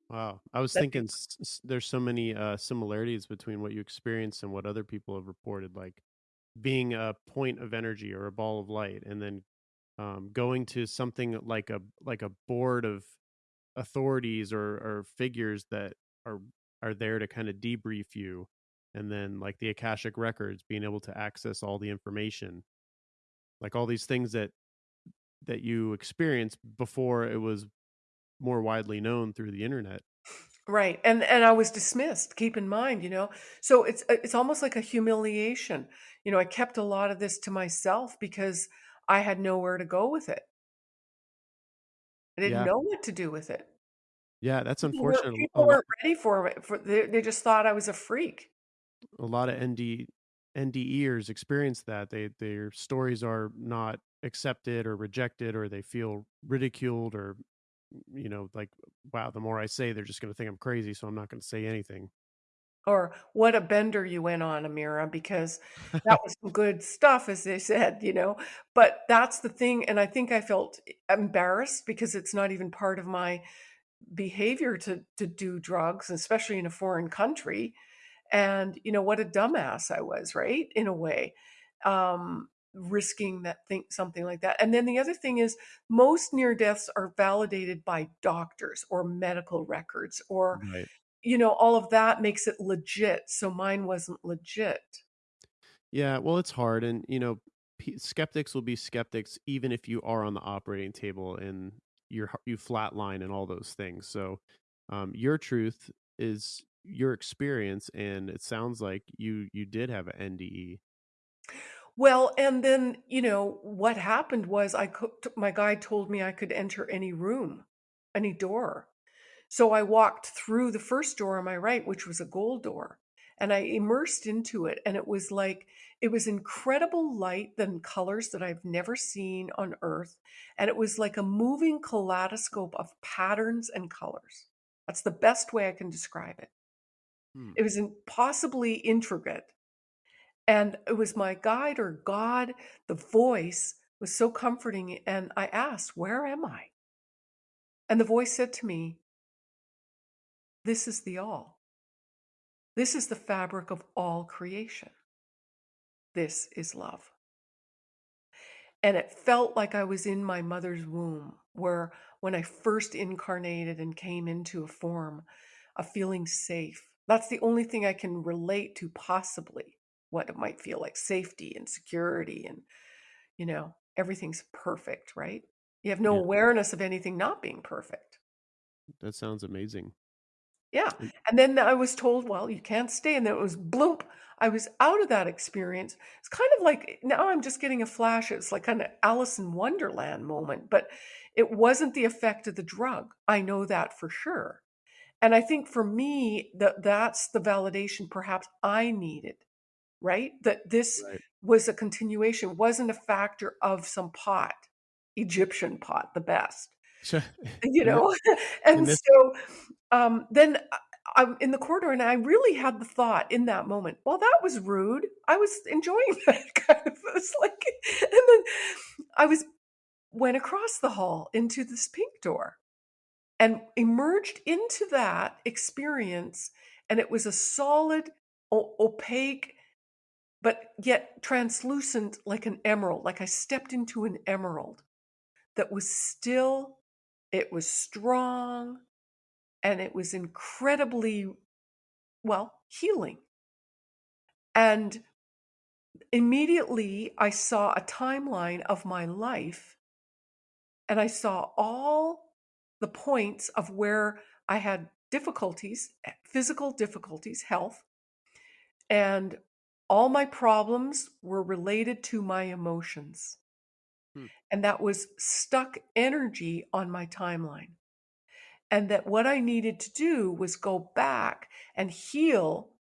Wow. I was That- thinking s- s- there's so many uh, similarities between what you experienced and what other people have reported, like being a point of energy or a ball of light, and then um, going to something like a like a board of authorities or, or figures that are are there to kind of debrief you, and then like the Akashic records, being able to access all the information, like all these things that that you experienced before it was more widely known through the internet. Right. And and I was dismissed, keep in mind, you know. So it's uh, it's almost like a humiliation. You know, I kept a lot of this to myself because I had nowhere to go with it. I didn't Yeah. know what to do with it. Yeah, that's People weren't, unfortunate. A people lot, weren't ready for it. For they, they just thought I was a freak. a lot of ND NDEers experience that. They their stories are not accepted or rejected, or they feel ridiculed, or you know, like wow. The more I say, they're just going to think I'm crazy, so I'm not going to say anything. Or what a bender you went on, Amira, because that was some good stuff, as they said, you know. But that's the thing. And I think I felt embarrassed because it's not even part of my behavior to to do drugs, especially in a foreign country. And you know what a dumbass I was, right? In a way, um, risking that thing, something like that. And then the other thing is, most near deaths are validated by doctors or medical records, or Right. You know, all of that makes it legit. So mine wasn't legit. Yeah, well, it's hard, and you know, skeptics will be skeptics even if you are on the operating table and you're you flatline and all those things. So, um, your truth is your experience, and it sounds like you you did have an NDE. Well, and then, you know, what happened was I could, my guide told me I could enter any room, any door. So I walked through the first door on my right, which was a gold door, and I immersed into it. And it was like, it was incredible light and colors that I've never seen on earth. And it was like a moving kaleidoscope of patterns and colors. That's the best way I can describe it. Hmm. It was impossibly intricate. And it was my guide or God, the voice was so comforting. And I asked, Where am I? And the voice said to me, This is the all. This is the fabric of all creation. This is love. And it felt like I was in my mother's womb, where when I first incarnated and came into a form of feeling safe, that's the only thing I can relate to, possibly what it might feel like safety and security. And, you know, everything's perfect, right? You have no Yeah. awareness of anything not being perfect. That sounds amazing. Yeah. And- And then I was told, well, you can't stay. And then it was bloop. I was out of that experience. It's kind of like now I'm just getting a flash. It's like kind of Alice in Wonderland moment, but it wasn't the effect of the drug. I know that for sure. And I think for me, that that's the validation perhaps I needed, right? That this Right. was a continuation, wasn't a factor of some pot, Egyptian pot, the best you And thi- know and and this so um then I- i'm in the corridor and i really had the thought in that moment well that was rude. I was enjoying that kind of it was like and then i was went across the hall into this pink door and emerged into that experience and it was a solid o- opaque but yet translucent like an emerald like i stepped into an emerald that was still it was strong and it was incredibly well healing. And immediately i saw a timeline of my life and i saw all the points of where i had difficulties eh, physical difficulties health and all my problems were related to my emotions. Hmm. and that was stuck energy on my timeline and that what I needed to do was go back and heal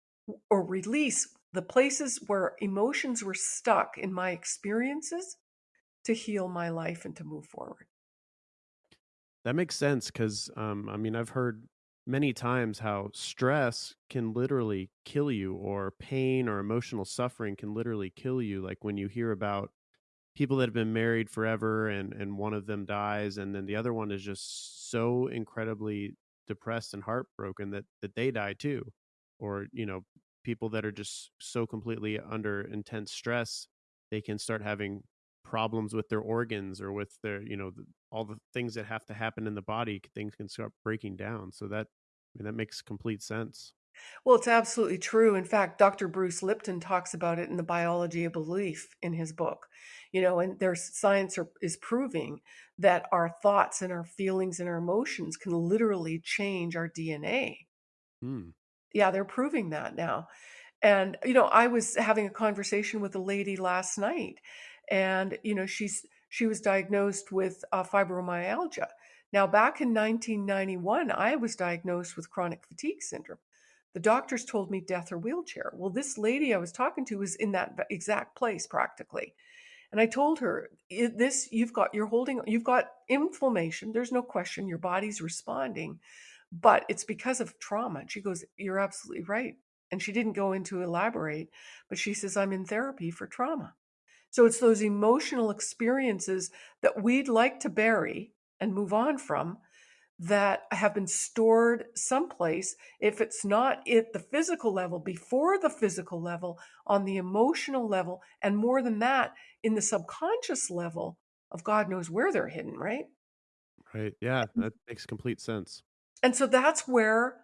or release the places where emotions were stuck in my experiences to heal my life and to move forward. That makes sense because, um, I mean, I've heard many times how stress can literally kill you, or pain or emotional suffering can literally kill you. Like when you hear about people that have been married forever and and one of them dies, and then the other one is just so incredibly depressed and heartbroken that that they die too, or you know, people that are just so completely under intense stress, they can start having problems with their organs or with their you know all the things that have to happen in the body things can start breaking down so that I mean, that makes complete sense Well, it's absolutely true. In fact, Dr. Bruce Lipton talks about it in the biology of belief in his book. You know, and there's science are, is proving that our thoughts and our feelings and our emotions can literally change our DNA. Hmm. Yeah, they're proving that now. And you know, I was having a conversation with a lady last night, and you know, she's she was diagnosed with uh, fibromyalgia. Now, back in 1991, I was diagnosed with chronic fatigue syndrome. The doctors told me death or wheelchair. Well, this lady I was talking to was in that exact place practically. And I told her, this you've got you're holding you've got inflammation. There's no question your body's responding, but it's because of trauma. And she goes, You're absolutely right. And she didn't go into elaborate, but she says, I'm in therapy for trauma. So it's those emotional experiences that we'd like to bury and move on from that have been stored someplace. If it's not at the physical level, before the physical level, on the emotional level, and more than that, in the subconscious level of God knows where they're hidden, right? Right. Yeah, that makes complete sense. And so that's where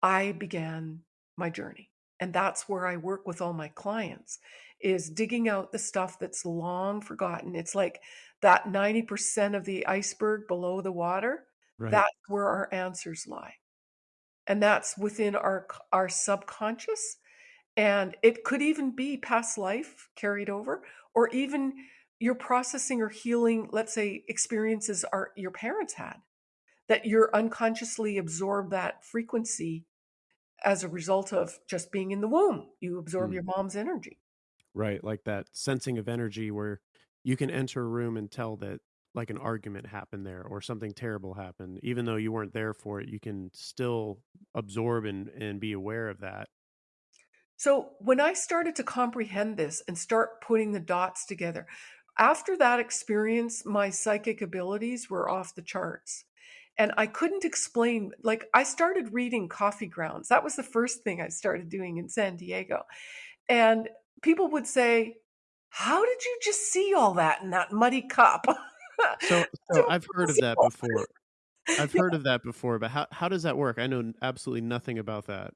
I began my journey. And that's where I work with all my clients is digging out the stuff that's long forgotten. It's like that 90% of the iceberg below the water. Right. That's where our answers lie. And that's within our our subconscious and it could even be past life carried over or even you're processing or healing let's say experiences are your parents had that you're unconsciously absorb that frequency as a result of just being in the womb. You absorb Mm. your mom's energy. Right. Like that sensing of energy where you can enter a room and tell that like an argument happened there or something terrible happened. Even though you weren't there for it, you can still absorb and, and be aware of that. So when I started to comprehend this and start putting the dots together, after that experience, my psychic abilities were off the charts. And I couldn't explain, like, I started reading Coffee Grounds. That was the first thing I started doing in San Diego. And people would say, How did you just see all that in that muddy cup? So, so I've heard of that before. I've heard of that before, but how, how does that work? I know absolutely nothing about that.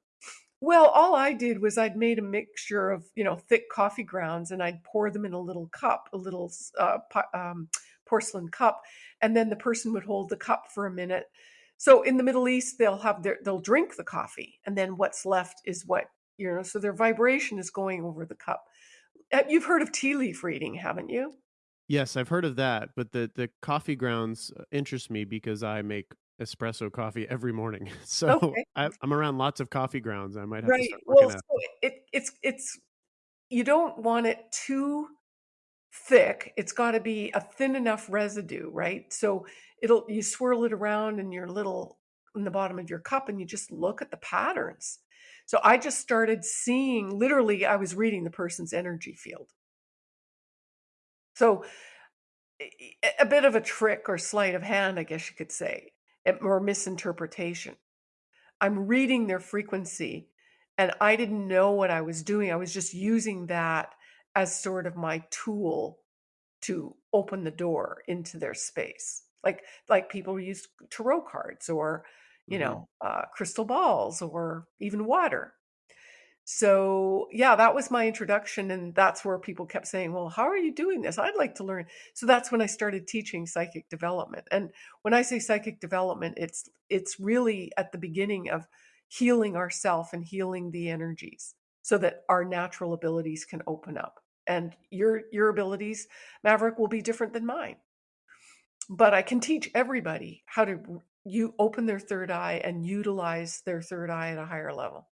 Well, all I did was I'd made a mixture of, you know, thick coffee grounds and I'd pour them in a little cup, a little uh, po- um, porcelain cup, and then the person would hold the cup for a minute. So in the Middle East, they'll have their they'll drink the coffee, and then what's left is what you know. So their vibration is going over the cup. Uh, You've heard of tea leaf reading, haven't you? Yes, I've heard of that, but the, the coffee grounds uh, interest me because I make espresso coffee every morning. So Okay. I, I'm around lots of coffee grounds. I might have to Right. start Well, looking at. so it it's it's you don't want it too thick. It's got to be a thin enough residue, right? So it'll you swirl it around in your little in the bottom of your cup and you just look at the patterns. So I just started seeing literally I was reading the person's energy field. So a bit of a trick or sleight of hand, I guess you could say, eh, or misinterpretation. I'm reading their frequency and I didn't know what I was doing. I was just using that as sort of my tool to open the door into their space. Like like people use tarot cards or you Mhm. know, uh, crystal balls or even water. So, yeah, that was my introduction and that's where people kept saying, "Well, how are you doing this? I'd like to learn." So that's when I started teaching psychic development. And when I say psychic development, it's it's really at the beginning of healing ourself and healing the energies so that our natural abilities can open up. And your your abilities, Maverick, will be different than mine. But I can teach everybody how to you open their third eye and utilize their third eye at a higher level.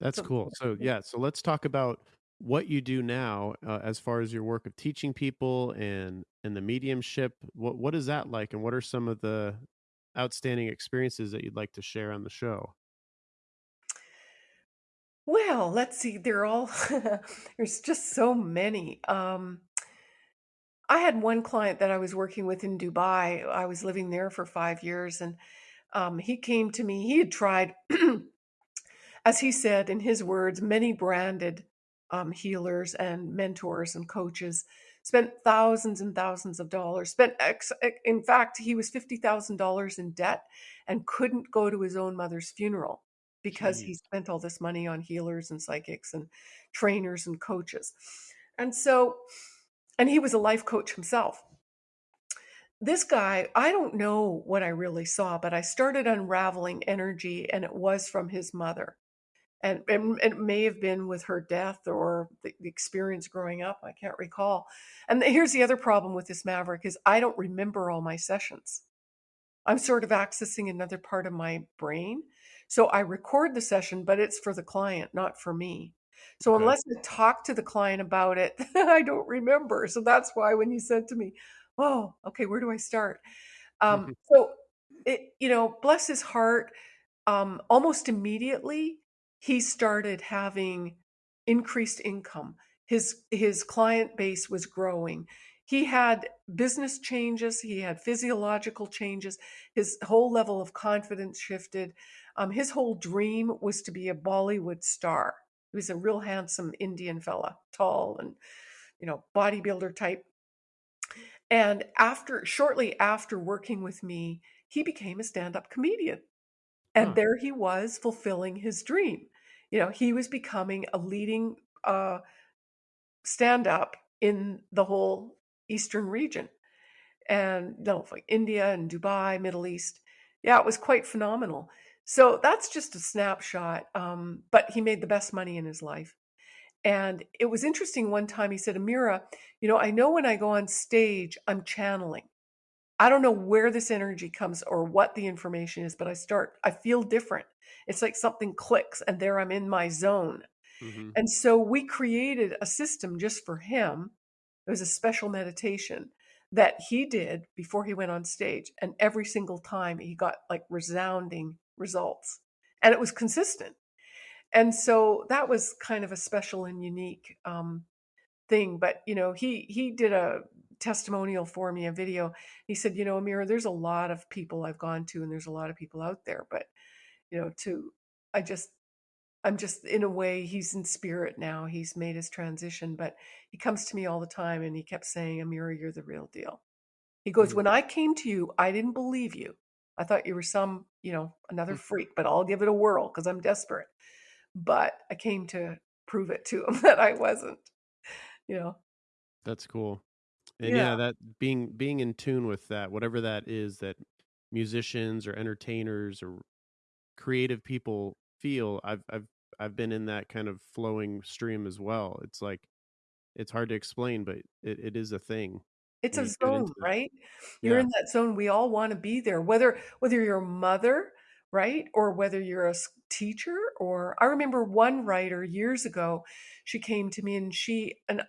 That's cool. So yeah, so let's talk about what you do now uh, as far as your work of teaching people and and the mediumship. What what is that like, and what are some of the outstanding experiences that you'd like to share on the show? Well, let's see. They're all there's just so many. Um, I had one client that I was working with in Dubai. I was living there for five years, and um, he came to me. He had tried, as he said in his words, many branded um, healers and mentors and coaches. Spent thousands and thousands of dollars. Spent, ex- in fact, he was fifty thousand dollars in debt and couldn't go to his own mother's funeral because he spent all this money on healers and psychics and trainers and coaches. And so, and he was a life coach himself. This guy, I don't know what I really saw, but I started unraveling energy and it was from his mother. And, and it may have been with her death or the, the experience growing up. I can't recall. And here's the other problem with this Maverick is I don't remember all my sessions. I'm sort of accessing another part of my brain. So I record the session, but it's for the client, not for me. So Okay. unless I talk to the client about it, I don't remember. So that's why when you said to me, "Oh, okay, where do I start?" Um, so it, you know, bless his heart. Um, almost immediately, he started having increased income. His his client base was growing. He had business changes, he had physiological changes. His whole level of confidence shifted. Um, his whole dream was to be a Bollywood star. He was a real handsome Indian fella, tall and you know, bodybuilder type. And after shortly after working with me, he became a stand-up comedian. And Huh. there he was fulfilling his dream. You know, he was becoming a leading uh, stand-up in the whole Eastern region and no, like India and Dubai, Middle East. Yeah, it was quite phenomenal. So that's just a snapshot. Um, but he made the best money in his life. And it was interesting one time he said, Amira, you know, I know when I go on stage, I'm channeling. I don't know where this energy comes or what the information is, but I start, I feel different. It's like something clicks and there I'm in my zone. Mhm. And so we created a system just for him. It was a special meditation that he did before he went on stage. And every single time he got like resounding results. And it was consistent. And so that was kind of a special and unique um, thing. But you know, he he did a testimonial for me, a video. He said, you know, Amira, there's a lot of people I've gone to, and there's a lot of people out there, but you know, to I just I'm just in a way he's in spirit now. He's made his transition, but he comes to me all the time and he kept saying, Amira, you're the real deal. He goes, Mhm. When I came to you, I didn't believe you. I thought you were some, you know, another Mm. freak, but I'll give it a whirl because I'm desperate. But I came to prove it to him that I wasn't, you know. That's cool. And yeah, Yeah. that being being in tune with that, whatever that is that musicians or entertainers or creative people feel, I've I've I've been in that kind of flowing stream as well. It's like it's hard to explain, but it, it is a thing It's a zone, right? You're Yeah. in that zone. We all want to be there, whether whether you're a mother, right? Or whether you're a teacher or I remember one writer years ago, she came to me and she and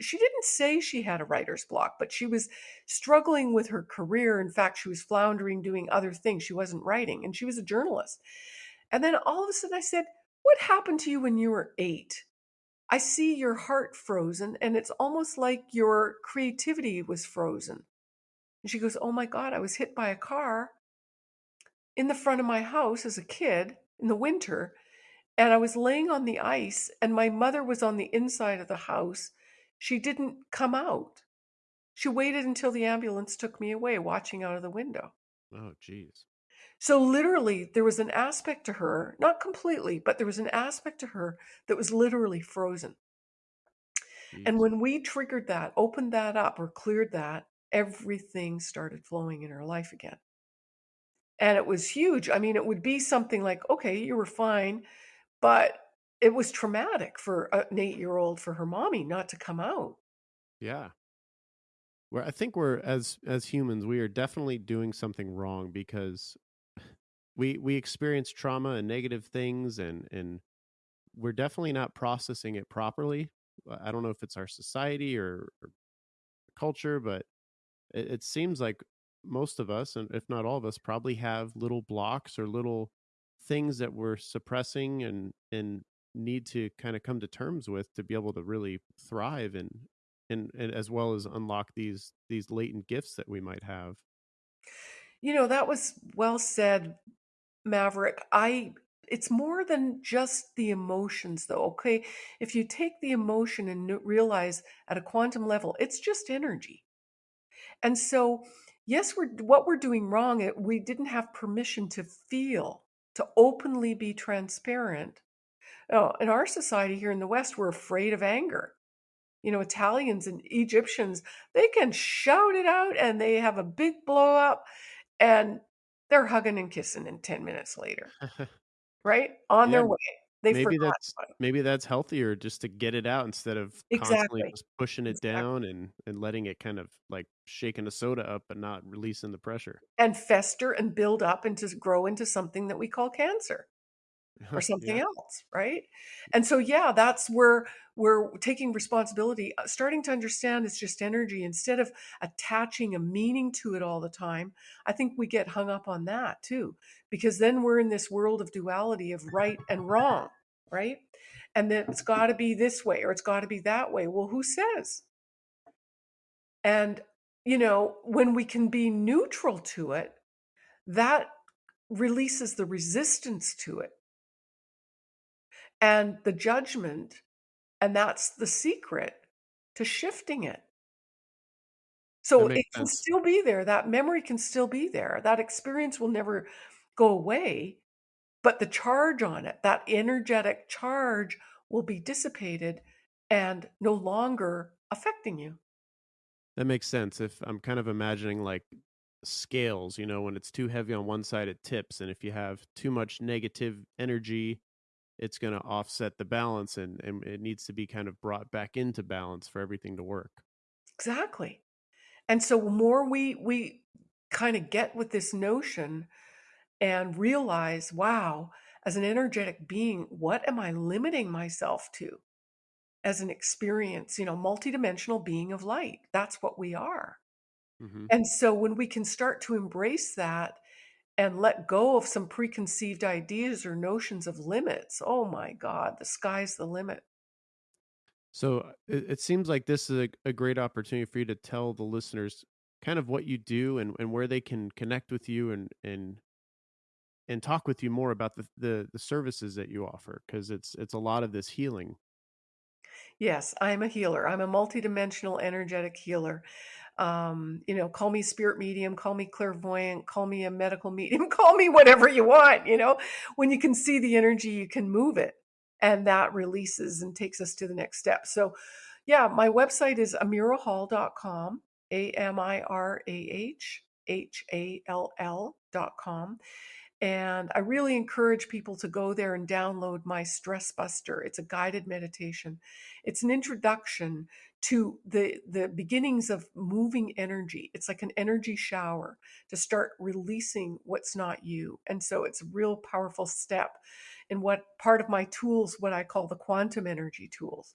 she didn't say she had a writer's block, but she was struggling with her career. In fact, she was floundering doing other things. She wasn't writing and she was a journalist. And then all of a sudden I said, "What happened to you when you were 8?" I see your heart frozen and it's almost like your creativity was frozen. And she goes, Oh my God, I was hit by a car in the front of my house as a kid in the winter. And I was laying on the ice, and my mother was on the inside of the house. She didn't come out. She waited until the ambulance took me away, watching out of the window. Oh, geez. So, literally, there was an aspect to her, not completely, but there was an aspect to her that was literally frozen. And Jeez. when we triggered that, opened that up, or cleared that, everything started flowing in her life again. And it was huge. I mean, it would be something like, okay, you were fine, but it was traumatic for an eight year old for her mommy not to come out. Yeah. Where I think we're as as humans, we are definitely doing something wrong because we we experience trauma and negative things and and we're definitely not processing it properly. Uh, I don't know if it's our society or, or culture, but it, it seems like most of us, and if not all of us, probably have little blocks or little things that we're suppressing and and need to kind of come to terms with to be able to really thrive and and, and as well as unlock these these latent gifts that we might have. You know, that was well said, Maverick. I it's more than just the emotions though, okay? If you take the emotion and realize at a quantum level, it's just energy. And so, yes, we're what we're doing wrong, it, we didn't have permission to feel, to openly be transparent. Oh, in our society here in the West, we're afraid of anger. You know, Italians and Egyptians, they can shout it out and they have a big blow up and they're hugging and kissing in 10 minutes later, right? On yeah, their way. They maybe forgot that's about it. maybe that's healthier just to get it out instead of constantly Exactly. just pushing it Exactly. down and and letting it kind of like shaking a soda up but not releasing the pressure. And fester and build up and to grow into something that we call cancer. or something yeah. else right and so yeah that's where we're taking responsibility uh, starting to understand it's just energy instead of attaching a meaning to it all the time i think we get hung up on that too because then we're in this world of duality of right and wrong right? And then it's got to be this way or it's got to be that way. Well, who says? And, you know, when we can be neutral to it, that releases the resistance to it and the judgment. And that's the secret to shifting it. So it can sense. still be there. That memory can still be there. That experience will never go away, but the charge on it, that energetic charge will be dissipated and no longer affecting you. That makes sense. If I'm kind of imagining like scales, you know, when it's too heavy on one side, it tips. And if you have too much negative energy, it's going to offset the balance and, and it needs to be kind of brought back into balance for everything to work. Exactly. And so more we we kind of get with this notion and realize, wow, as an energetic being, what am I limiting myself to? As an experience, you know, multidimensional being of light. That's what we are. hmm And so when we can start to embrace that and let go of some preconceived ideas or notions of limits, oh my God, the sky's the limit. So uh, it, it seems like this is a, a great opportunity for you to tell the listeners kind of what you do and, and where they can connect with you and, and and talk with you more about the the, the services that you offer because it's it's a lot of this healing. Yes, I'm a healer. I'm a multidimensional energetic healer. Um, you know, call me spirit medium, call me clairvoyant, call me a medical medium, call me whatever you want. You know, when you can see the energy, you can move it. And that releases and takes us to the next step. So, yeah, my website is amirahall.com, A M I R A H H A L L.com. And I really encourage people to go there and download my Stress Buster. It's a guided meditation. It's an introduction to the the beginnings of moving energy. It's like an energy shower to start releasing what's not you. And so it's a real powerful step in what part of my tools what I call the quantum energy tools.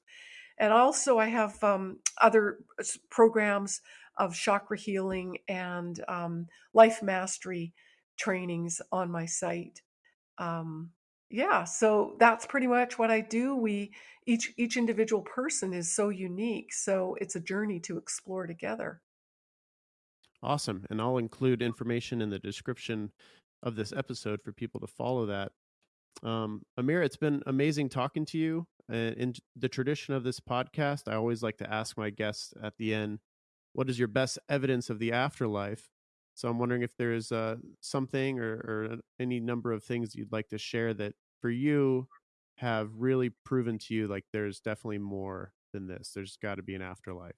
And also I have um, other programs of chakra healing and um, life mastery trainings on my site. Um, yeah, so that's pretty much what I do. We each each individual person is so unique, so it's a journey to explore together. Awesome. And I'll include information in the description of this episode for people to follow that. Um, Amir, it's been amazing talking to you. Uh, in the tradition of this podcast, I always like to ask my guests at the end, what is your best evidence of the afterlife? So I'm wondering if there's uh, something or, or any number of things you'd like to share that for you have really proven to you like there's definitely more than this. There's got to be an afterlife.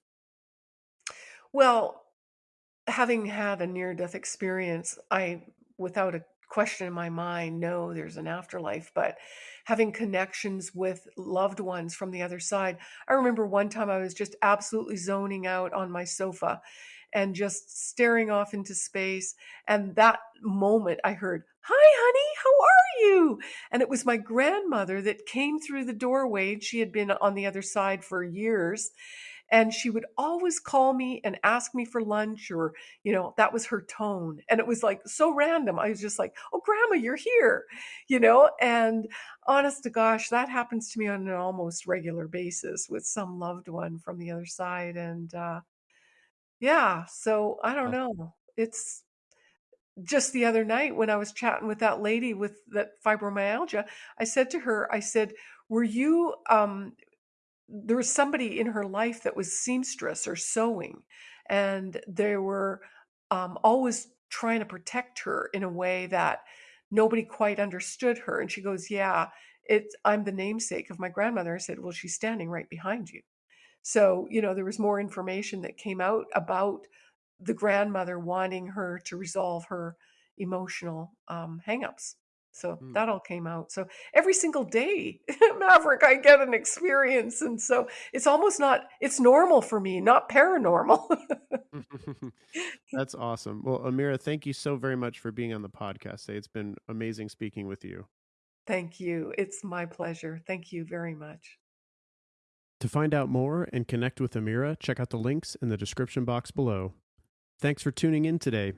Well, having had a near death experience, I, without a question in my mind, know there's an afterlife, but having connections with loved ones from the other side. I remember one time I was just absolutely zoning out on my sofa and just staring off into space. And that moment I heard, Hi, honey, you? And it was my grandmother that came through the doorway. She had been on the other side for years. And she would always call me and ask me for lunch or you know that was her tone. And it was like so random. I was just like oh grandma you're here! You know? And honest to gosh that happens to me on an almost regular basis with some loved one from the other side. And uh yeah so i don't know. It's just the other night when i was chatting with that lady with that fibromyalgia i said to her i said were you um there was somebody in her life that was seamstress or sewing and they were um, always trying to protect her in a way that nobody quite understood her? And she goes yeah it's i'm the namesake of my grandmother. I said well she's standing right behind you. So you know there was more information that came out about the grandmother wanting her to resolve her emotional um, hangups so Mm. that all came out. So every single day, Maverick, I get an experience. And so it's almost not, it's normal for me, not paranormal. That's awesome. Well, Amira, thank you so very much for being on the podcast today. It's been amazing speaking with you. Thank you. It's my pleasure. Thank you very much. To find out more and connect with Amira, check out the links in the description box below. Thanks for tuning in today.